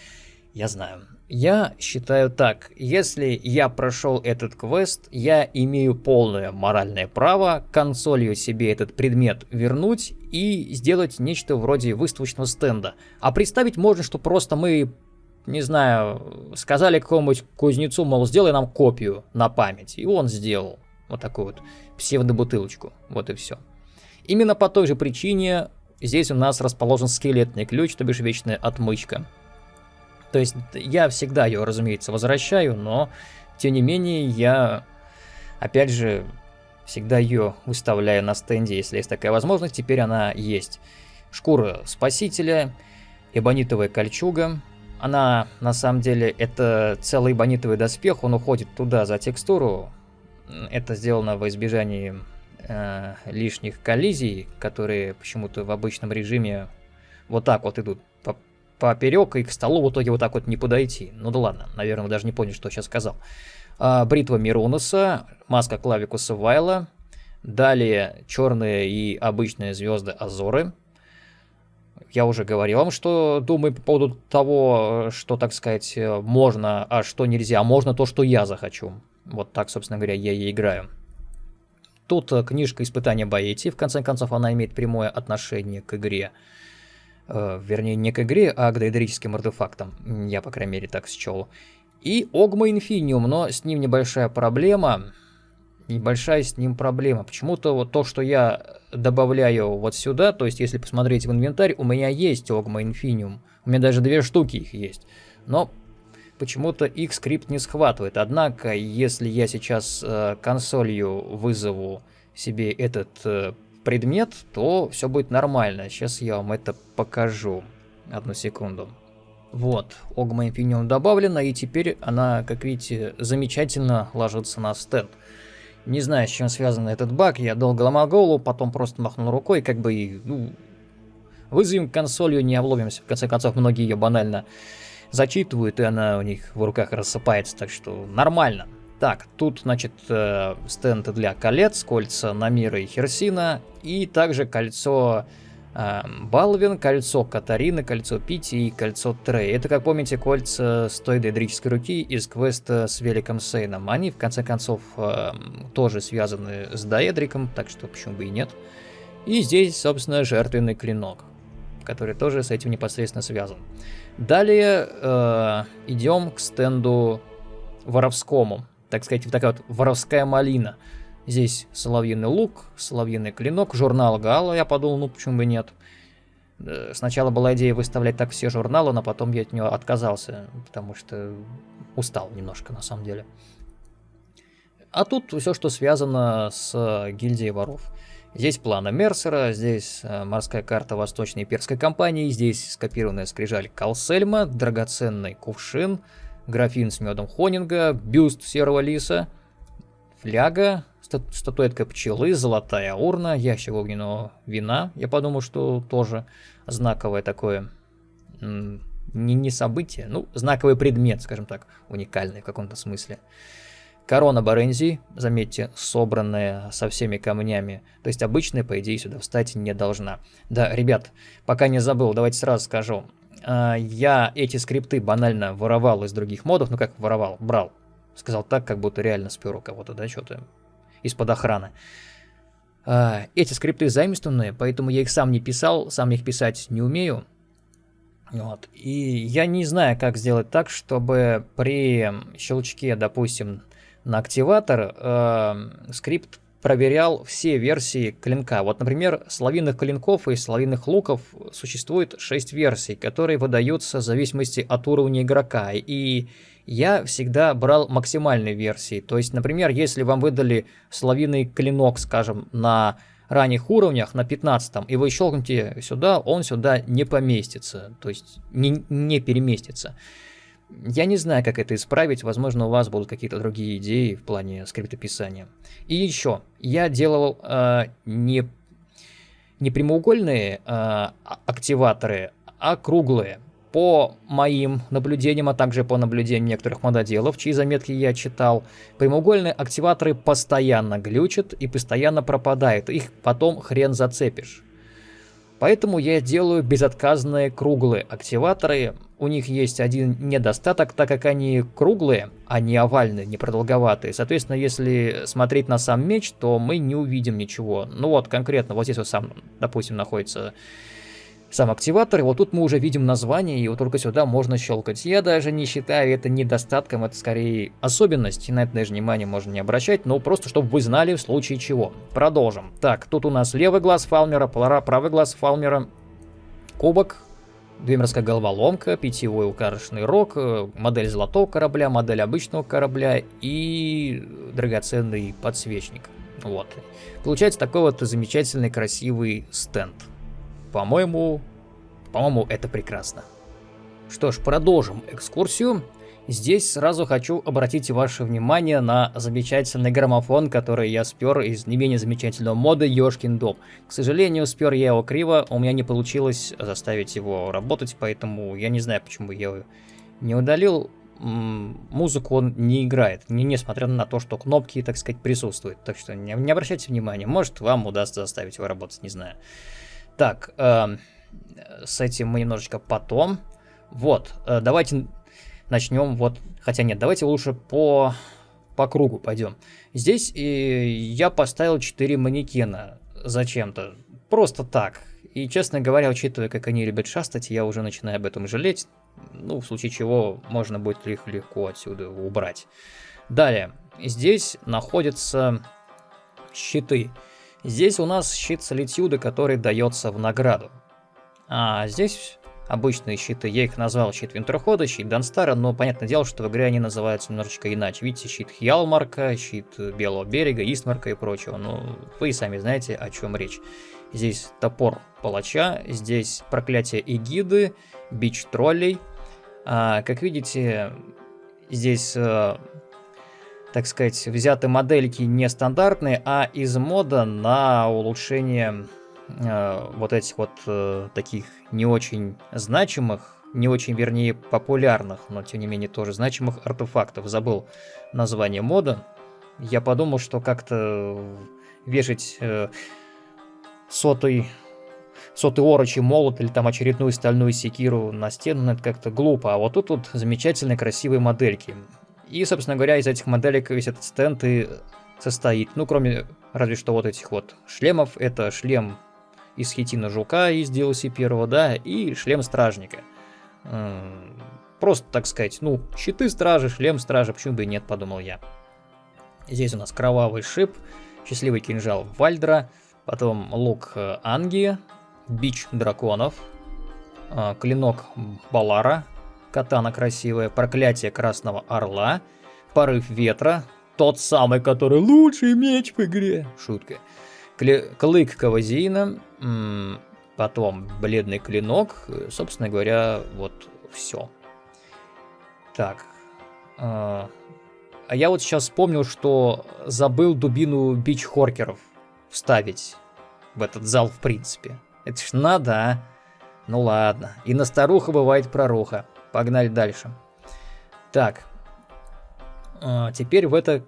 Я знаю. Я считаю так, если я прошел этот квест, я имею полное моральное право консолью себе этот предмет вернуть и сделать нечто вроде выставочного стенда. А представить можно, что просто мы не знаю, сказали какому-нибудь кузнецу, мол, сделай нам копию на память. И он сделал вот такую вот псевдобутылочку. Вот и все. Именно по той же причине здесь у нас расположен скелетный ключ, то бишь вечная отмычка. То есть я всегда ее, разумеется, возвращаю, но тем не менее я, опять же, всегда ее выставляю на стенде, если есть такая возможность. Теперь она есть. Шкура спасителя, эбонитовая кольчуга, она, на самом деле, это целый бонитовый доспех, он уходит туда за текстуру. Это сделано во избежании э, лишних коллизий, которые почему-то в обычном режиме вот так вот идут поперек, и к столу в итоге вот так вот не подойти. Ну да ладно, наверное, вы даже не поняли, что я сейчас сказал. А, бритва Миронуса, маска Клавикуса Вайла, далее черные и обычные звезды Азоры – я уже говорил вам, что думаю по поводу того, что, так сказать, можно, а что нельзя. А можно то, что я захочу. Вот так, собственно говоря, я и играю. Тут книжка «Испытания Баэти». В конце концов, она имеет прямое отношение к игре. Э, вернее, не к игре, а к доэдрическим артефактам. Я, по крайней мере, так счел. И Огма Инфиниум, но с ним небольшая проблема небольшая с ним проблема. Почему-то вот то, что я добавляю вот сюда, то есть если посмотреть в инвентарь, у меня есть Ogma Infinium. У меня даже две штуки их есть. Но почему-то их скрипт не схватывает. Однако, если я сейчас э, консолью вызову себе этот э, предмет, то все будет нормально. Сейчас я вам это покажу. Одну секунду. Вот, Ogma Infinium добавлена, и теперь она, как видите, замечательно ложится на стенд. Не знаю, с чем связан этот баг, я долго ломал голову, потом просто махнул рукой, как бы, ну, вызовем консолью, не обломимся. В конце концов, многие ее банально зачитывают, и она у них в руках рассыпается, так что нормально. Так, тут, значит, э, стенд для колец, кольца Намира и Херсина, и также кольцо Эм, Балвин, кольцо Катарины, кольцо Пити и кольцо Трей. Это, как помните, кольца с той дейдрической руки из квеста с Великом Сейном. Они, в конце концов, эм, тоже связаны с Даэдриком, так что почему бы и нет. И здесь, собственно, жертвенный клинок, который тоже с этим непосредственно связан. Далее э, идем к стенду воровскому. Так сказать, вот такая вот воровская малина. Здесь соловьиный лук, соловьиный клинок, журнал Гала. Я подумал, ну почему бы нет. Э, сначала была идея выставлять так все журналы, но потом я от нее отказался, потому что устал немножко на самом деле. А тут все, что связано с гильдией воров. Здесь планы Мерсера, здесь э, морская карта Восточной Перской компании, здесь скопированная скрижаль Калсельма, драгоценный кувшин, графин с медом Хонинга, бюст серого лиса, фляга, статуэтка пчелы, золотая урна, ящик огненного вина. Я подумал, что тоже знаковое такое, не, не событие, ну, знаковый предмет, скажем так, уникальный в каком-то смысле. Корона Барензи, заметьте, собранная со всеми камнями. То есть обычная, по идее, сюда встать не должна. Да, ребят, пока не забыл, давайте сразу скажу. А, я эти скрипты банально воровал из других модов. Ну как воровал? Брал. Сказал так, как будто реально спер у кого-то, да, что-то из-под охраны. А, эти скрипты заимствованные, поэтому я их сам не писал, сам их писать не умею. Вот. И я не знаю, как сделать так, чтобы при щелчке, допустим, на активатор, э, скрипт проверял все версии клинка. Вот, например, славинных клинков и славинных луков существует 6 версий, которые выдаются в зависимости от уровня игрока. И я всегда брал максимальные версии. То есть, например, если вам выдали славиный клинок, скажем, на ранних уровнях, на 15 и вы щелкнете сюда, он сюда не поместится, то есть не, не переместится. Я не знаю, как это исправить, возможно, у вас будут какие-то другие идеи в плане скриптописания. И еще, я делал э, не, не прямоугольные э, активаторы, а круглые. По моим наблюдениям, а также по наблюдениям некоторых мододелов, чьи заметки я читал, прямоугольные активаторы постоянно глючат и постоянно пропадают, их потом хрен зацепишь. Поэтому я делаю безотказные круглые активаторы. У них есть один недостаток, так как они круглые, а не овальные, не продолговатые. Соответственно, если смотреть на сам меч, то мы не увидим ничего. Ну вот, конкретно, вот здесь вот сам, допустим, находится сам активатор. И вот тут мы уже видим название, и вот только сюда можно щелкать. Я даже не считаю это недостатком, это скорее особенность, и на это даже внимание можно не обращать, но просто чтобы вы знали в случае чего. Продолжим. Так, тут у нас левый глаз Фалмера, правый глаз Фалмера, кубок, Двемерская головоломка, питьевой укарочный рог, э, модель золотого корабля, модель обычного корабля и драгоценный подсвечник. Вот. Получается такой вот замечательный красивый стенд. По-моему, по-моему, это прекрасно. Что ж, продолжим экскурсию. Здесь сразу хочу обратить ваше внимание на замечательный граммофон, который я спер из не менее замечательного мода Ёшкин дом. К сожалению, спер я его криво, у меня не получилось заставить его работать, поэтому я не знаю, почему я его не удалил. Музыку он не играет, не, несмотря на то, что кнопки, так сказать, присутствуют. Так что не, не обращайте внимания, может вам удастся заставить его работать, не знаю. Так, э, с этим мы немножечко потом. Вот, э, давайте начнем вот... Хотя нет, давайте лучше по, по кругу пойдем. Здесь э, я поставил 4 манекена зачем-то. Просто так. И, честно говоря, учитывая, как они любят шастать, я уже начинаю об этом жалеть. Ну, в случае чего можно будет их легко отсюда убрать. Далее. Здесь находятся щиты. Здесь у нас щит солитюда, который дается в награду. А здесь обычные щиты, я их назвал щит Винтерхода, щит Данстара, но понятное дело, что в игре они называются немножечко иначе. Видите, щит Хьялмарка, щит Белого берега, Истмарка и прочего. Ну, вы сами знаете, о чем речь. Здесь топор палача, здесь проклятие Эгиды, бич троллей. А, как видите, здесь э, так сказать, взяты модельки нестандартные, а из мода на улучшение э, вот этих вот э, таких не очень значимых, не очень, вернее, популярных, но тем не менее тоже значимых артефактов. Забыл название мода. Я подумал, что как-то вешать э, сотый сотый орочий молот или там очередную стальную секиру на стену, ну, это как-то глупо. А вот тут вот замечательные красивые модельки. И, собственно говоря, из этих моделек весь этот стенд и состоит. Ну, кроме разве что вот этих вот шлемов. Это шлем из хитина жука из DLC первого, да, и шлем стражника. Просто, так сказать, ну, щиты стражи, шлем стражи, почему бы и нет, подумал я. Здесь у нас кровавый шип, счастливый кинжал Вальдра, потом лук э, Анги, бич драконов, э, клинок Балара, катана красивая, проклятие красного орла, порыв ветра, тот самый, который лучший меч в игре. Шутка. Клык Кавазина, потом бледный клинок, собственно говоря, вот все. Так. А, а я вот сейчас вспомнил, что забыл дубину бич хоркеров вставить в этот зал в принципе. Это ж надо, а? Ну ладно. И на старуха бывает проруха. Погнали дальше. Так. А, теперь в это...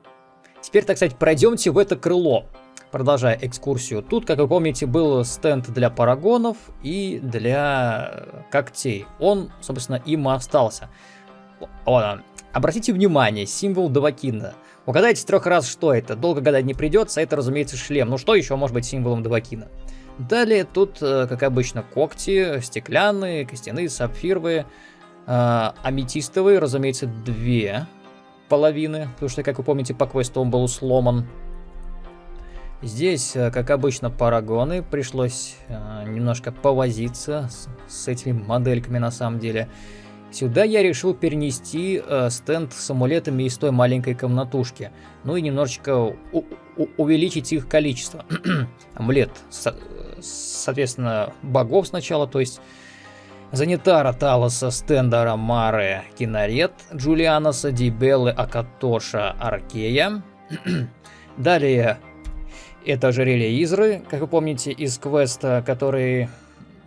Теперь, так сказать, пройдемте в это крыло. Продолжая экскурсию. Тут, как вы помните, был стенд для парагонов и для когтей. Он, собственно, им и остался. О, обратите внимание, символ Давакина. Угадайте трех раз, что это. Долго гадать не придется, это, разумеется, шлем. Ну что еще может быть символом Давакина? Далее тут, э, как обычно, когти, стеклянные, костяные, сапфировые, а, аметистовые, разумеется, две. половины, потому что, как вы помните, по квесту он был сломан. Здесь, э, как обычно, парагоны. Пришлось э, немножко повозиться с, с этими модельками на самом деле. Сюда я решил перенести э, стенд с амулетами из той маленькой комнатушки. Ну и немножечко увеличить их количество. Амулет, со соответственно, богов сначала, то есть Занитара Талоса, Стендера Маре, Кинарет, Джулианоса, Дибеллы, Акатоша, Аркея. Далее это ожерелье Изры, как вы помните, из квеста, который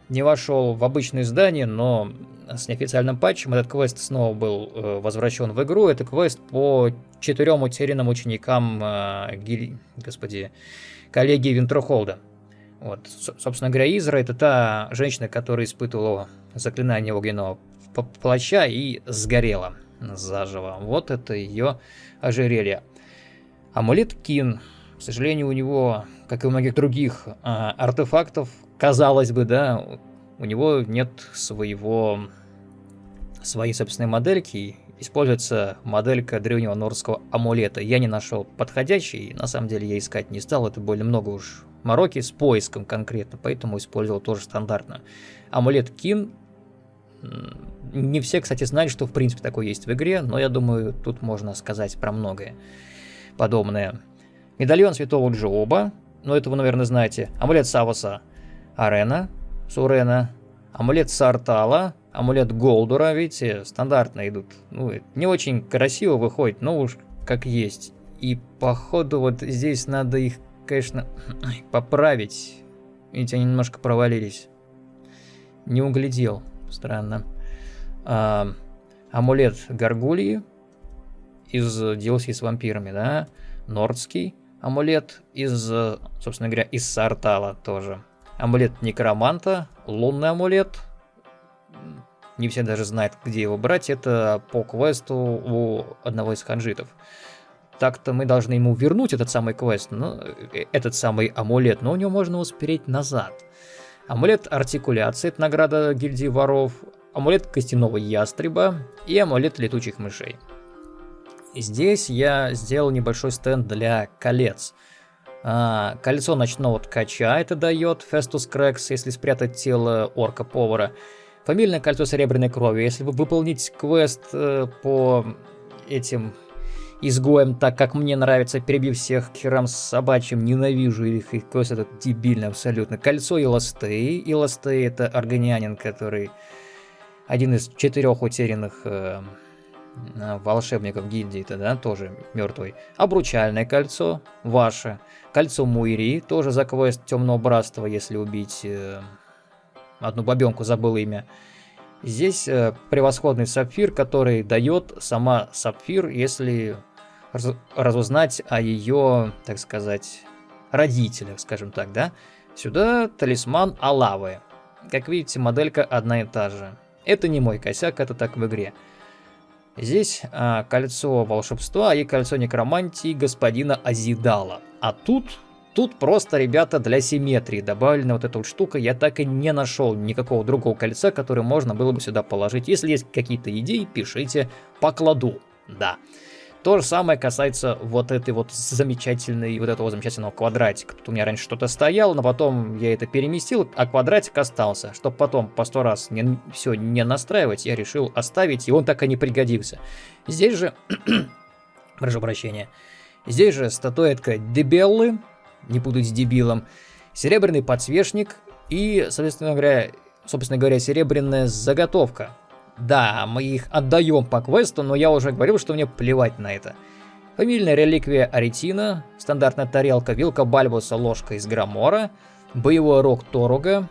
не вошел в обычное здание, но с неофициальным патчем этот квест снова был э, возвращен в игру. Это квест по четырем утерянным ученикам, э, гиль... господи, коллеги Винтерхолда. Вот, собственно говоря, Изра это та женщина, которая испытывала заклинание огненного плаща и сгорела заживо. Вот это ее ожерелье. Амулет Кин. К сожалению, у него, как и у многих других а, артефактов, казалось бы, да, у него нет своего своей собственной модельки. Используется моделька древнего норского амулета. Я не нашел подходящий, на самом деле я искать не стал, это более много уж мороки с поиском конкретно, поэтому использовал тоже стандартно. Амулет Кин. Не все, кстати, знают, что в принципе такой есть в игре, но я думаю, тут можно сказать про многое подобное. Медальон Святого Джоба, ну это вы, наверное, знаете. Амулет Савоса Арена, Сурена. Амулет Сартала, амулет Голдура, видите, стандартно идут. Ну, не очень красиво выходит, но уж как есть. И походу вот здесь надо их, конечно, поправить. Видите, они немножко провалились. Не углядел, странно. А, амулет Гаргульи из DLC с вампирами, да? Нордский амулет из, собственно говоря, из Сартала тоже. Амулет Некроманта, лунный амулет. Не все даже знают, где его брать. Это по квесту у одного из ханжитов. Так-то мы должны ему вернуть этот самый квест, ну, этот самый амулет, но у него можно успереть назад. Амулет артикуляции, это награда гильдии воров. Амулет костяного ястреба и амулет летучих мышей. Здесь я сделал небольшой стенд для колец. А, кольцо ночного ткача это дает Фестус Крекс, если спрятать тело орка-повара. Фамильное кольцо серебряной крови. Если вы выполнить квест э, по этим изгоем так, как мне нравится, перебив всех к херам с собачьим, ненавижу их, их квест этот дебильный абсолютно. Кольцо Илостей. Илостей это органианин, который один из четырех утерянных э, волшебников гильдии-то, да, тоже мертвый. Обручальное кольцо, ваше. Кольцо Муири, тоже за квест Темного Братства, если убить э, одну бабенку, забыл имя. Здесь э, превосходный сапфир, который дает сама сапфир, если раз, разузнать о ее, так сказать, родителях, скажем так, да. Сюда талисман Алавы. Как видите, моделька одна и та же. Это не мой косяк, это так в игре. Здесь а, кольцо волшебства и кольцо некромантии господина Азидала. А тут, тут просто, ребята, для симметрии добавлена вот эта вот штука. Я так и не нашел никакого другого кольца, которое можно было бы сюда положить. Если есть какие-то идеи, пишите, покладу. Да. То же самое касается вот этой вот замечательной, вот этого замечательного квадратика. Тут у меня раньше что-то стояло, но потом я это переместил, а квадратик остался. Чтобы потом по сто раз не, все не настраивать, я решил оставить, и он так и не пригодился. Здесь же, прошу прощения, здесь же статуэтка Дебеллы, не с дебилом, серебряный подсвечник и, соответственно говоря, собственно говоря, серебряная заготовка. Да, мы их отдаем по квесту, но я уже говорил, что мне плевать на это. Фамильная реликвия Аретина, стандартная тарелка, вилка Бальбуса, ложка из Грамора, боевой рог Торуга,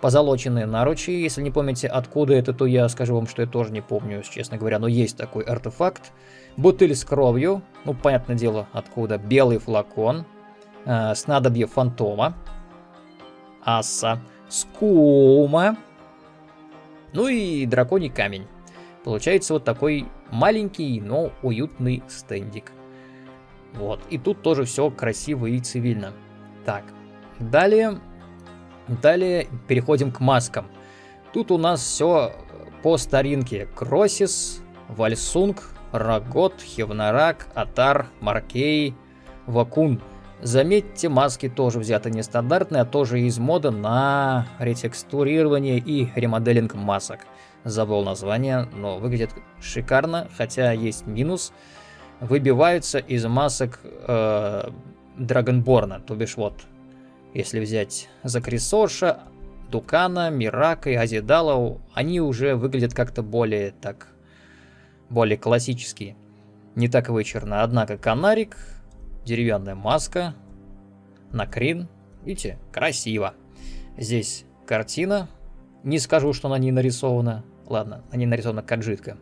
позолоченные наручи. Если не помните, откуда это, то я скажу вам, что я тоже не помню, честно говоря, но есть такой артефакт. Бутыль с кровью, ну, понятное дело, откуда. Белый флакон, э, снадобье фантома, аса, скума, ну и драконий камень. Получается вот такой маленький, но уютный стендик. Вот, и тут тоже все красиво и цивильно. Так, далее, далее переходим к маскам. Тут у нас все по старинке. Кросис, Вальсунг, Рагот, Хевнарак, Атар, Маркей, Вакун. Заметьте, маски тоже взяты нестандартные, а тоже из мода на ретекстурирование и ремоделинг масок. Забыл название, но выглядит шикарно, хотя есть минус. Выбиваются из масок э, Драгонборна, то бишь вот, если взять Закрисоша, Дукана, Мирака и Азидала, они уже выглядят как-то более так, более классические. Не так вычурно. Однако Канарик, деревянная маска, Накрин, видите, красиво. Здесь картина, не скажу, что на ней нарисована, ладно, на ней нарисована каджитка.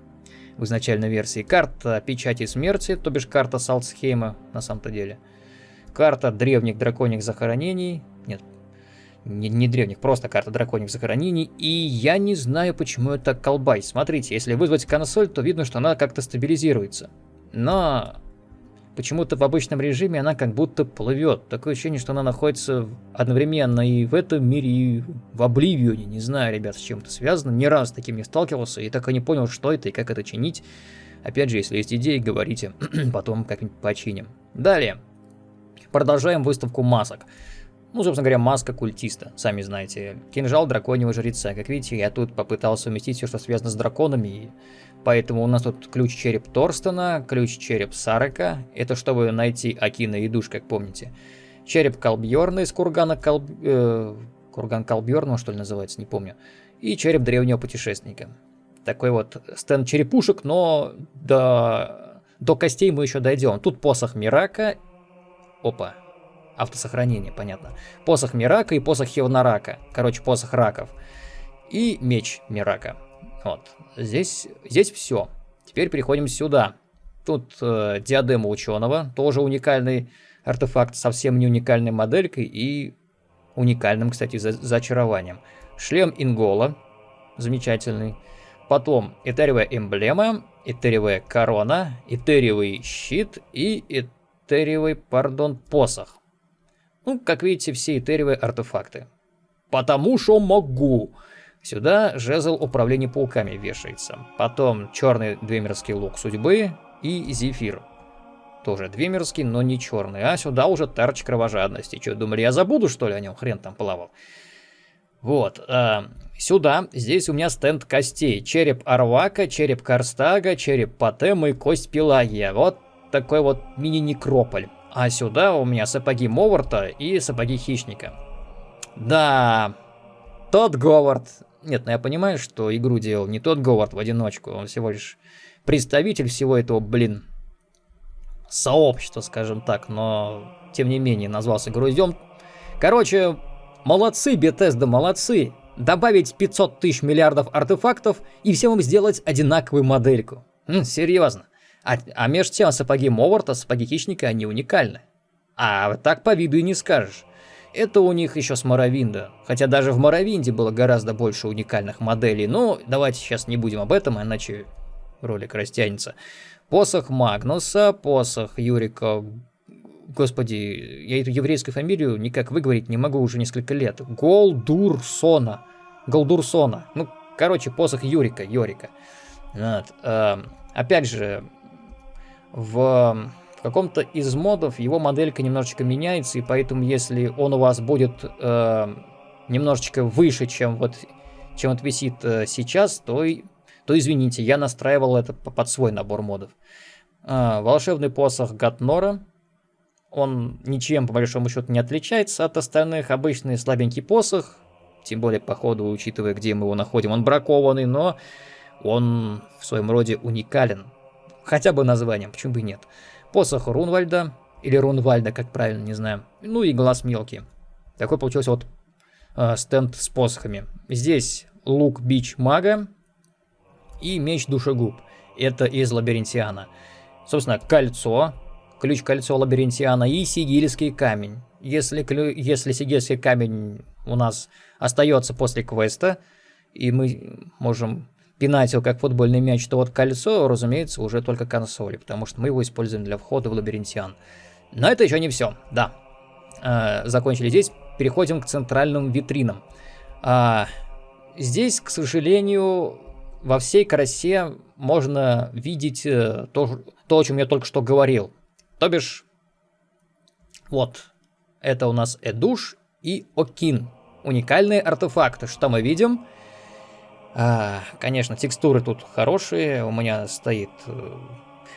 В изначальной версии карта печати смерти, то бишь карта Салтсхейма на самом-то деле. Карта древних драконьих захоронений, нет, не, не древних, просто карта драконьих захоронений. И я не знаю, почему это колбай. Смотрите, если вызвать консоль, то видно, что она как-то стабилизируется. Но почему-то в обычном режиме она как будто плывет. Такое ощущение, что она находится одновременно и в этом мире, и в Обливионе. Не знаю, ребят, с чем это связано. Ни раз с таким не сталкивался и так и не понял, что это и как это чинить. Опять же, если есть идеи, говорите, потом как-нибудь починим. Далее. Продолжаем выставку масок. Ну, собственно говоря, маска культиста, сами знаете. Кинжал драконьего жреца. Как видите, я тут попытался совместить все, что связано с драконами. И поэтому у нас тут ключ-череп Торстона, ключ-череп Сарака. Это чтобы найти Акина и Душ, как помните. Череп Колбьорна из кургана Колб... Э, курган Колбьорна, что ли называется, не помню. И череп древнего путешественника. Такой вот стенд черепушек, но до, до костей мы еще дойдем. Тут посох Мирака. Опа, Автосохранение, понятно. Посох Мирака и посох Хевнарака. Короче, посох раков. И меч Мирака. Вот. Здесь, здесь все. Теперь переходим сюда. Тут э, диадема ученого. Тоже уникальный артефакт. Совсем не уникальной моделькой. И уникальным, кстати, за зачарованием. Шлем Ингола. Замечательный. Потом этериевая эмблема, этериевая корона, этериевый щит и этериевый, пардон, посох. Ну, как видите, все этериевые артефакты. Потому что могу. Сюда жезл управления пауками вешается. Потом черный двемерский лук судьбы и зефир. Тоже двемерский, но не черный. А сюда уже тарч кровожадности. Что, думали, я забуду, что ли, о нем? Хрен там плавал. Вот. Э, сюда, здесь у меня стенд костей. Череп Арвака, череп Карстага, череп Патема и кость Пелагия. Вот такой вот мини-некрополь. А сюда у меня сапоги Моварта и сапоги Хищника. Да, тот Говард. Нет, ну я понимаю, что игру делал не тот Говард в одиночку. Он всего лишь представитель всего этого, блин, сообщества, скажем так. Но, тем не менее, назвался груздем. Короче, молодцы, Bethesda, молодцы. Добавить 500 тысяч миллиардов артефактов и всем им сделать одинаковую модельку. М, серьезно. А, а между тем сапоги Моварта, сапоги Хищника, они уникальны. А так по виду и не скажешь. Это у них еще с Моровинда. Хотя даже в Моровинде было гораздо больше уникальных моделей. Но давайте сейчас не будем об этом, иначе ролик растянется. Посох Магнуса, посох Юрика... Господи, я эту еврейскую фамилию никак выговорить не могу уже несколько лет. Голдурсона. Голдурсона. Ну, короче, посох Юрика, Йорика. Вот. Э, опять же, в каком-то из модов его моделька немножечко меняется, и поэтому если он у вас будет э, немножечко выше, чем вот, чем вот висит э, сейчас, то, то извините, я настраивал это под свой набор модов. Э, волшебный посох Гатнора. Он ничем, по большому счету, не отличается от остальных. Обычный слабенький посох, тем более, по ходу, учитывая, где мы его находим, он бракованный, но он в своем роде уникален. Хотя бы названием, почему бы и нет. Посох Рунвальда, или Рунвальда, как правильно, не знаю. Ну и глаз мелкий. Такой получился вот э, стенд с посохами. Здесь лук бич мага и меч душегуб. Это из лабиринтиана. Собственно, кольцо, ключ кольцо лабиринтиана и сигильский камень. Если, если сигильский камень у нас остается после квеста, и мы можем пинать его как футбольный мяч, то вот кольцо, разумеется, уже только консоли, потому что мы его используем для входа в лабиринтиан. Но это еще не все, да. Э, закончили здесь, переходим к центральным витринам. А, здесь, к сожалению, во всей красе можно видеть э, то, то, о чем я только что говорил. То бишь, вот, это у нас Эдуш и Окин. Уникальные артефакты. Что мы видим? А, конечно, текстуры тут хорошие. У меня стоит э,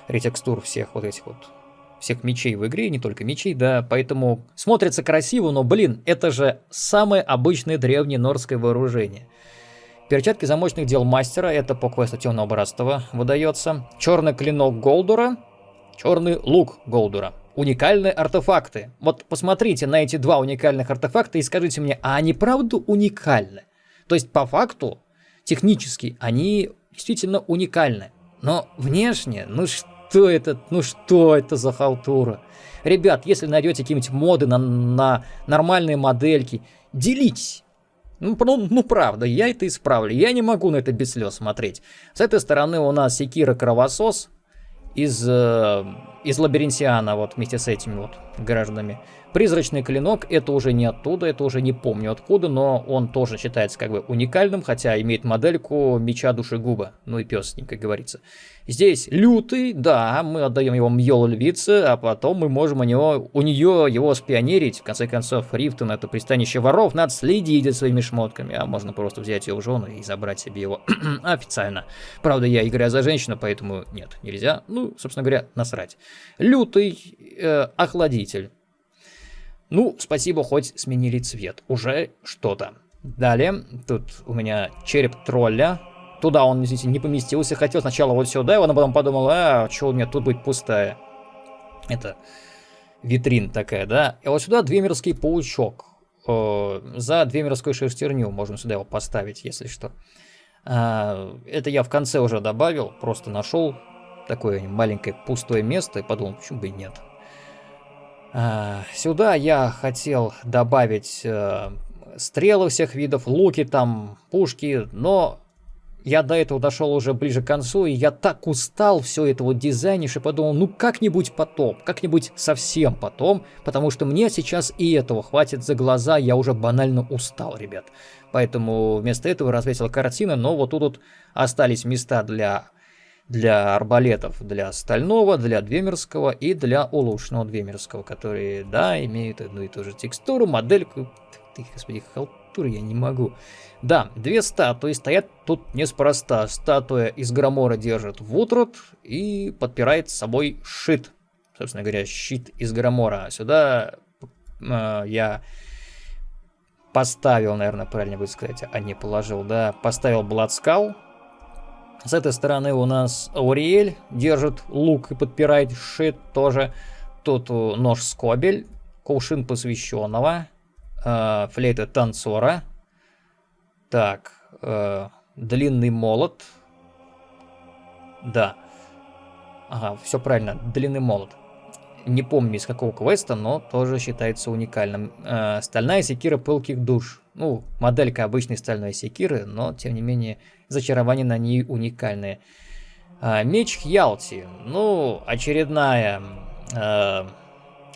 ретекстур всех вот этих вот всех мечей в игре, не только мечей, да, поэтому смотрится красиво, но, блин, это же самое обычное древнее норское вооружение. Перчатки замочных дел мастера, это по квесту Темного Братства выдается. Черный клинок Голдура, черный лук Голдура. Уникальные артефакты. Вот посмотрите на эти два уникальных артефакта и скажите мне, а они правда уникальны? То есть по факту, технически, они действительно уникальны. Но внешне, ну что это, ну что это за халтура? Ребят, если найдете какие-нибудь моды на, на нормальные модельки, делитесь. Ну, ну, ну, правда, я это исправлю. Я не могу на это без слез смотреть. С этой стороны у нас Секира Кровосос из, э, из Лабиринтиана, вот вместе с этими вот гражданами. Призрачный клинок, это уже не оттуда, это уже не помню откуда, но он тоже считается как бы уникальным, хотя имеет модельку меча душегуба. Ну и пес с ним, как говорится. Здесь лютый, да, мы отдаем его Мьол львице, а потом мы можем у, него, у нее его спионерить. В конце концов, Рифтон это пристанище воров, надо следить за своими шмотками, а можно просто взять его жену и забрать себе его официально. Правда, я играю за женщину, поэтому нет, нельзя. Ну, собственно говоря, насрать. Лютый э, охладитель. Ну, спасибо, хоть сменили цвет. Уже что-то. Далее, тут у меня череп тролля. Туда он, извините, не поместился. Хотел сначала вот сюда, и он потом подумал, а, что у меня тут будет пустая. Это витрин такая, да. И вот сюда двемерский паучок. Э, за двемерскую шерстерню можно сюда его поставить, если что. А, это я в конце уже добавил, просто нашел такое маленькое пустое место и подумал, почему бы и нет. А, сюда я хотел добавить э, стрелы всех видов, луки там, пушки, но я до этого дошел уже ближе к концу, и я так устал все это вот дизайнишь, и подумал, ну как-нибудь потом, как-нибудь совсем потом, потому что мне сейчас и этого хватит за глаза, я уже банально устал, ребят. Поэтому вместо этого развесил картины, но вот тут вот остались места для для арбалетов, для стального, для двемерского и для улучшенного двемерского, которые, да, имеют одну и ту же текстуру, модельку. Ты, господи, халтуры я не могу. Да, две статуи стоят тут неспроста. Статуя из Громора держит Вутрот и подпирает с собой щит. Собственно говоря, щит из Громора. Сюда э, я поставил, наверное, правильно будет сказать, а не положил, да, поставил Бладскал, с этой стороны у нас Ауриэль держит лук и подпирает щит тоже. Тут нож скобель, кувшин посвященного, э, флейта танцора. Так, э, длинный молот. Да. Ага, все правильно, длинный молот. Не помню из какого квеста, но тоже считается уникальным. Э, стальная секира пылких душ. Ну, моделька обычной стальной секиры, но тем не менее зачарования на ней уникальные. А, меч Хьялти. Ну, очередная... А,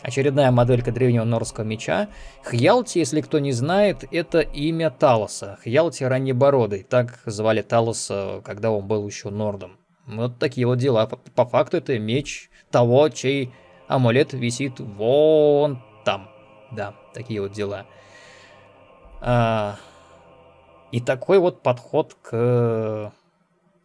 очередная моделька древнего норского меча. Хьялти, если кто не знает, это имя Талоса. Хьялти Раннебородый. Так звали Талоса, когда он был еще нордом. Вот такие вот дела. По, по факту это меч того, чей амулет висит вон там. Да, такие вот дела. А, и такой вот подход к,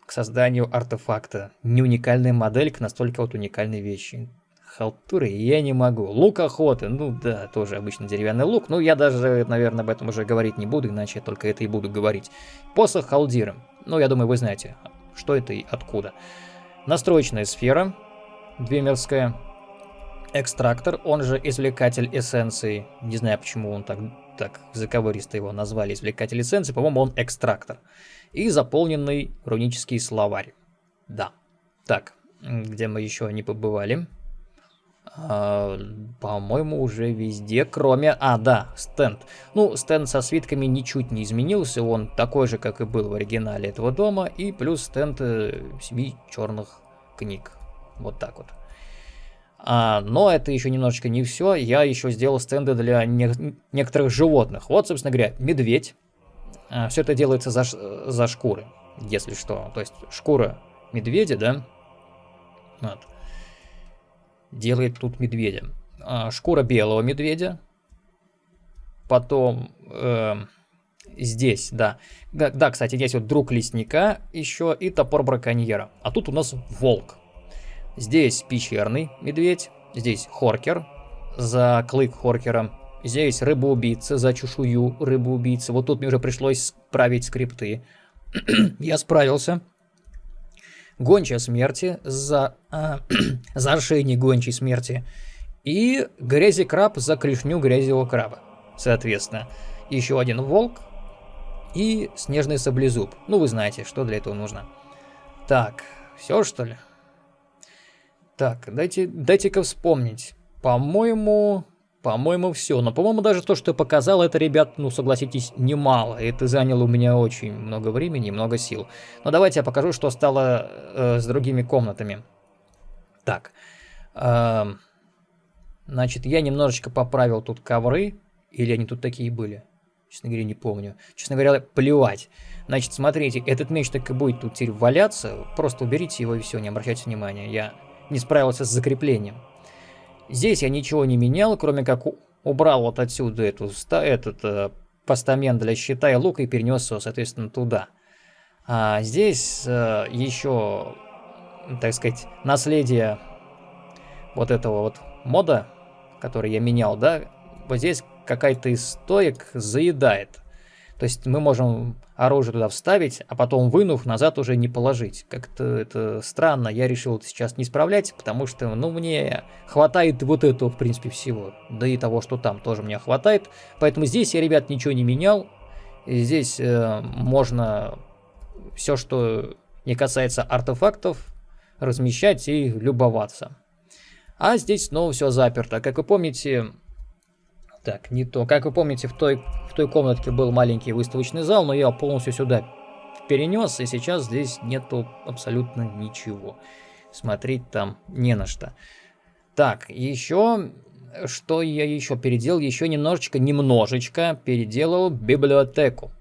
к созданию артефакта. Не уникальная моделька, настолько вот уникальной вещи. Халтуры я не могу. Лук охоты, ну да, тоже обычно деревянный лук. Ну я даже, наверное, об этом уже говорить не буду, иначе я только это и буду говорить. Посох халдиром. Ну я думаю, вы знаете, что это и откуда. Настроечная сфера, двемерская. Экстрактор, он же извлекатель эссенции. Не знаю, почему он так так заковыристо его назвали извлекатель эссенции, по-моему, он экстрактор. И заполненный рунический словарь. Да. Так, где мы еще не побывали? А, по-моему, уже везде, кроме... А, да, стенд. Ну, стенд со свитками ничуть не изменился, он такой же, как и был в оригинале этого дома, и плюс стенд э, семи черных книг. Вот так вот. А, но это еще немножечко не все. Я еще сделал стенды для не некоторых животных. Вот, собственно говоря, медведь. А, все это делается за, за шкуры. если что. То есть шкура медведя, да, вот, делает тут медведя. А, шкура белого медведя, потом э, здесь, да. Да, кстати, здесь вот друг лесника еще и топор браконьера. А тут у нас волк. Здесь пещерный медведь, здесь хоркер за клык хоркера. Здесь рыба-убийца за чешую рыбу-убийцы. Вот тут мне уже пришлось править скрипты. Я справился. Гончая смерти за, а, за ошейник гончей смерти. И грязи краб за клешню грязевого краба. Соответственно, еще один волк и снежный саблезуб. Ну, вы знаете, что для этого нужно. Так, все что ли? Так, дайте, дайте-ка вспомнить. По-моему, по-моему, все. Но, по-моему, даже то, что я показал, это, ребят, ну, согласитесь, немало. Это заняло у меня очень много времени и много сил. Но давайте я покажу, что стало э, с другими комнатами. Так. Э, значит, я немножечко поправил тут ковры. Или они тут такие были? Честно говоря, не помню. Честно говоря, плевать. Значит, смотрите, этот меч так и будет тут теперь валяться. Просто уберите его и все, не обращайте внимания. Я не справился с закреплением. Здесь я ничего не менял, кроме как убрал вот отсюда эту, этот э, постамент для щита и лука и перенес его, соответственно, туда. А здесь э, еще, так сказать, наследие вот этого вот мода, который я менял, да, вот здесь какая-то из стоек заедает. То есть мы можем оружие туда вставить, а потом вынув, назад уже не положить. Как-то это странно, я решил это сейчас не исправлять, потому что, ну, мне хватает вот этого, в принципе, всего. Да и того, что там тоже мне хватает. Поэтому здесь я, ребят, ничего не менял. И здесь э, можно все, что не касается артефактов, размещать и любоваться. А здесь снова все заперто. Как вы помните, так, не то. Как вы помните, в той, в той комнатке был маленький выставочный зал, но я полностью сюда перенес, и сейчас здесь нету абсолютно ничего. Смотреть там не на что. Так, еще... Что я еще переделал? Еще немножечко, немножечко переделал библиотеку.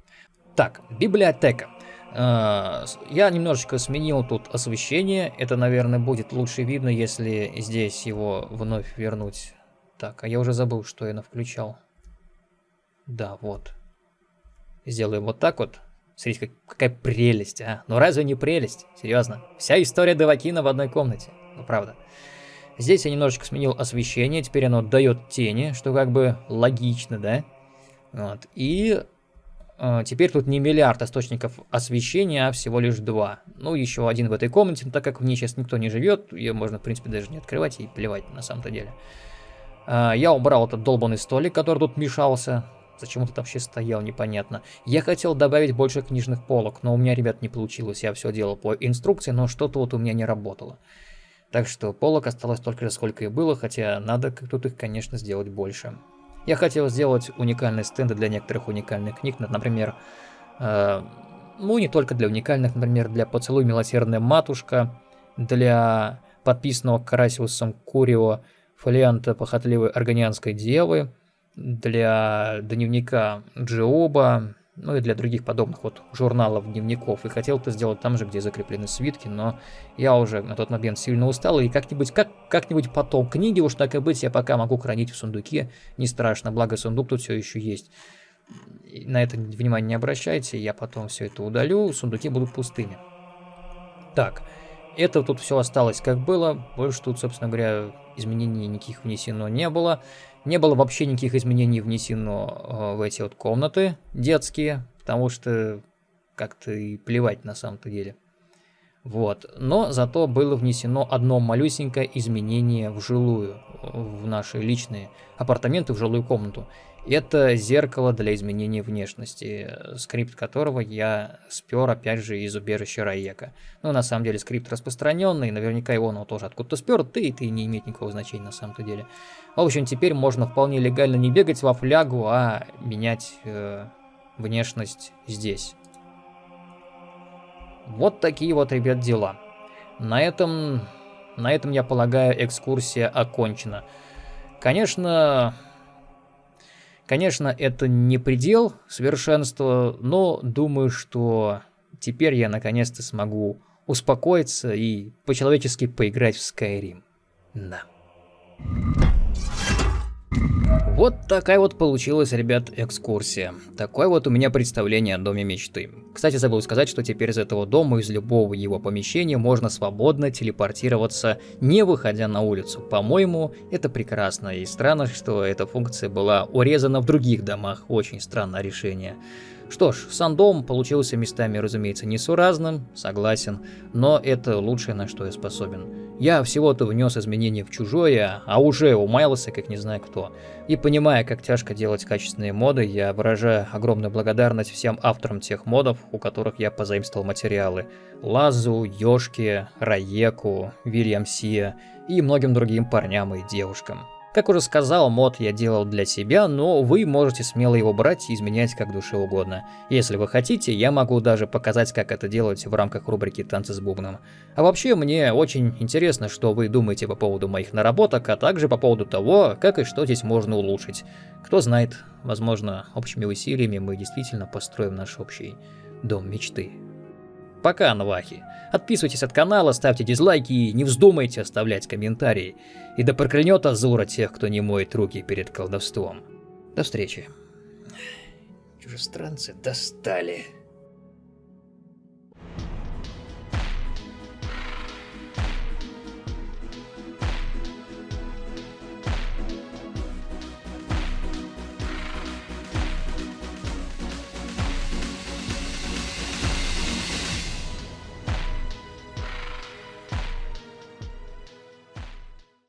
Так, библиотека. Uh, я немножечко сменил тут освещение. Это, наверное, будет лучше видно, если здесь его вновь вернуть так, а я уже забыл, что я включал. Да, вот. Сделаем вот так вот. Смотрите, как, какая прелесть, а. Ну разве не прелесть? Серьезно. Вся история Девакина в одной комнате. Ну правда. Здесь я немножечко сменил освещение. Теперь оно дает тени, что как бы логично, да? Вот. И э, теперь тут не миллиард источников освещения, а всего лишь два. Ну, еще один в этой комнате, но так как в ней сейчас никто не живет, ее можно, в принципе, даже не открывать и плевать на самом-то деле. А, я убрал этот долбанный столик, который тут мешался. Зачем он тут вообще стоял, непонятно. Я хотел добавить больше книжных полок, но у меня, ребят, не получилось. Я все делал по инструкции, но что-то вот у меня не работало. Так что полок осталось только же сколько и было, хотя надо тут их, конечно, сделать больше. Я хотел сделать уникальные стенды для некоторых уникальных книг, например, э, ну не только для уникальных, например, для «Поцелуй милосердная матушка», для подписанного Карасиусом Курио фолианта похотливой органианской девы, для дневника Джиоба, ну и для других подобных вот журналов, дневников. И хотел это сделать там же, где закреплены свитки, но я уже на тот момент сильно устал, и как-нибудь как, как-нибудь потом книги, уж так и быть, я пока могу хранить в сундуке, не страшно, благо сундук тут все еще есть. на это внимание не обращайте, я потом все это удалю, сундуки будут пустыми. Так, это тут все осталось как было, больше тут, собственно говоря, изменений никаких внесено не было. Не было вообще никаких изменений внесено э, в эти вот комнаты детские, потому что как-то и плевать на самом-то деле. Вот. Но зато было внесено одно малюсенькое изменение в жилую, в наши личные апартаменты, в жилую комнату. Это зеркало для изменения внешности, скрипт которого я спер опять же из убежища Раека. Ну, на самом деле, скрипт распространенный, наверняка его он тоже откуда-то спер, ты и ты не имеет никакого значения на самом-то деле. В общем, теперь можно вполне легально не бегать во флягу, а менять э, внешность здесь. Вот такие вот, ребят, дела. На этом, на этом, я полагаю, экскурсия окончена. Конечно, конечно, это не предел совершенства, но думаю, что теперь я наконец-то смогу успокоиться и по-человечески поиграть в Skyrim. Да. Вот такая вот получилась, ребят, экскурсия. Такое вот у меня представление о доме мечты. Кстати, забыл сказать, что теперь из этого дома, из любого его помещения можно свободно телепортироваться, не выходя на улицу. По-моему, это прекрасно. И странно, что эта функция была урезана в других домах. Очень странное решение. Что ж, сам дом получился местами, разумеется, несуразным, согласен, но это лучшее, на что я способен. Я всего-то внес изменения в чужое, а уже умаялся, как не знаю кто. И понимая, как тяжко делать качественные моды, я выражаю огромную благодарность всем авторам тех модов, у которых я позаимствовал материалы. Лазу, Ёшке, Раеку, Вильям Сия и многим другим парням и девушкам. Как уже сказал, мод я делал для себя, но вы можете смело его брать и изменять как душе угодно. Если вы хотите, я могу даже показать, как это делать в рамках рубрики «Танцы с бубном». А вообще, мне очень интересно, что вы думаете по поводу моих наработок, а также по поводу того, как и что здесь можно улучшить. Кто знает, возможно, общими усилиями мы действительно построим наш общий дом мечты. Пока, Навахи. Отписывайтесь от канала, ставьте дизлайки и не вздумайте оставлять комментарии. И да проклянет Азура тех, кто не моет руки перед колдовством. До встречи. Чужестранцы достали.